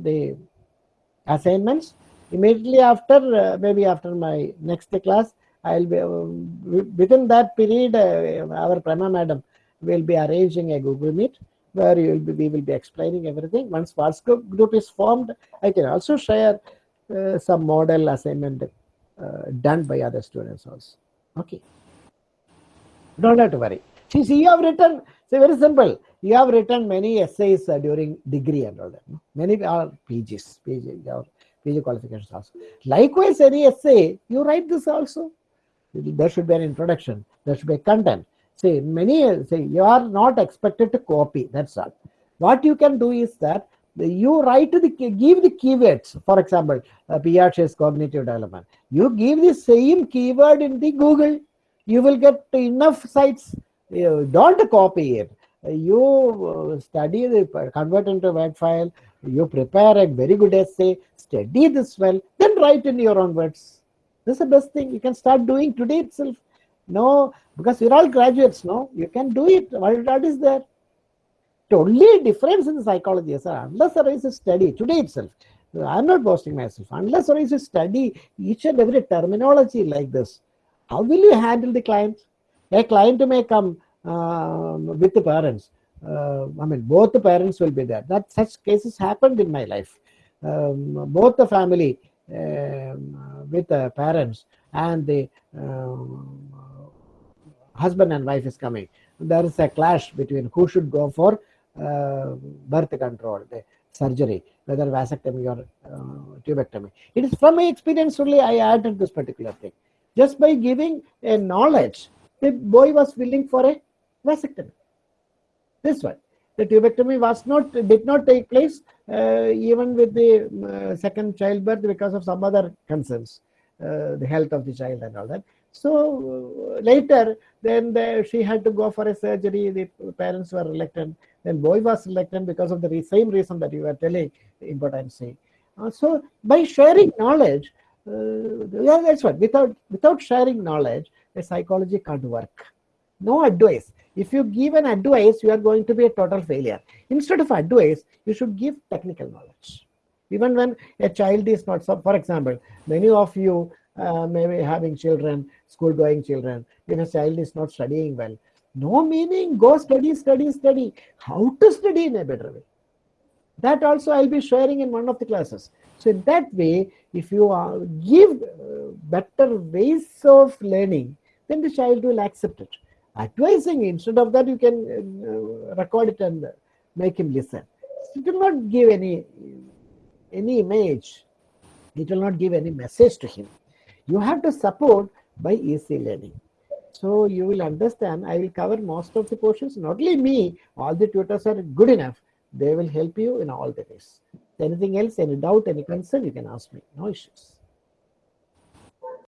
the assignments. Immediately after uh, maybe after my next class i'll be um, within that period uh, our prima madam will be arranging a google meet where you will be, we will be explaining everything. Once whatsapp group is formed i can also share uh, some model assignment uh, done by other students also. Okay. Don't have to worry. See, see you have written see very simple you have written many essays uh, during degree and all that no? many are pgs pg your pg qualifications also. Likewise any essay you write this also. There should be an introduction there should be content. Say many say you are not expected to copy that's all. What you can do is that you write the give the keywords. For example uh, cognitive development. You give the same keyword in the google. You will get enough sites. You don't copy it you uh, study the convert into word file. You prepare a very good essay study this well then write in your own words. This is the best thing. You can start doing today itself. No because we're all graduates no? You can do it what that is there. The only difference in psychology uh, unless there is a study today itself i'm not boasting myself unless there is a study each and every terminology like this how will you handle the client? A client may come with the parents. Uh, i mean both the parents will be there. That such cases happened in my life. Um, both the family um, with the parents and the um, husband and wife is coming. There is a clash between who should go for uh, birth control the surgery whether vasectomy or uh, tubectomy. It is from my experience only i added this particular thing. Just by giving a knowledge the boy was willing for a vasectomy. This one, the tubectomy was not did not take place uh, even with the um, uh, second childbirth because of some other concerns, uh, the health of the child and all that. So uh, later, then the, she had to go for a surgery. The parents were reluctant. Then boy was reluctant because of the re- same reason that you were telling impotency. Uh, so by sharing knowledge, uh, yeah, that's what. Without without sharing knowledge, the psychology can't work. No advice. If you give an advice, you are going to be a total failure. Instead of advice, you should give technical knowledge. Even when a child is not so, for example, many of you uh, may be having children, school going children. If a child is not studying well, no meaning, go study, study, study. How to study in a better way. That also I'll be sharing in one of the classes. So in that way, if you uh, give uh, better ways of learning, then the child will accept it. Advising instead of that, you can uh, record it and make him listen. It will not give any any image. It will not give any message to him. You have to support by easy learning. So you will understand. I will cover most of the portions. Not only me, all the tutors are good enough. They will help you in all the ways. Anything else, any doubt, any concern, you can ask me. No issues.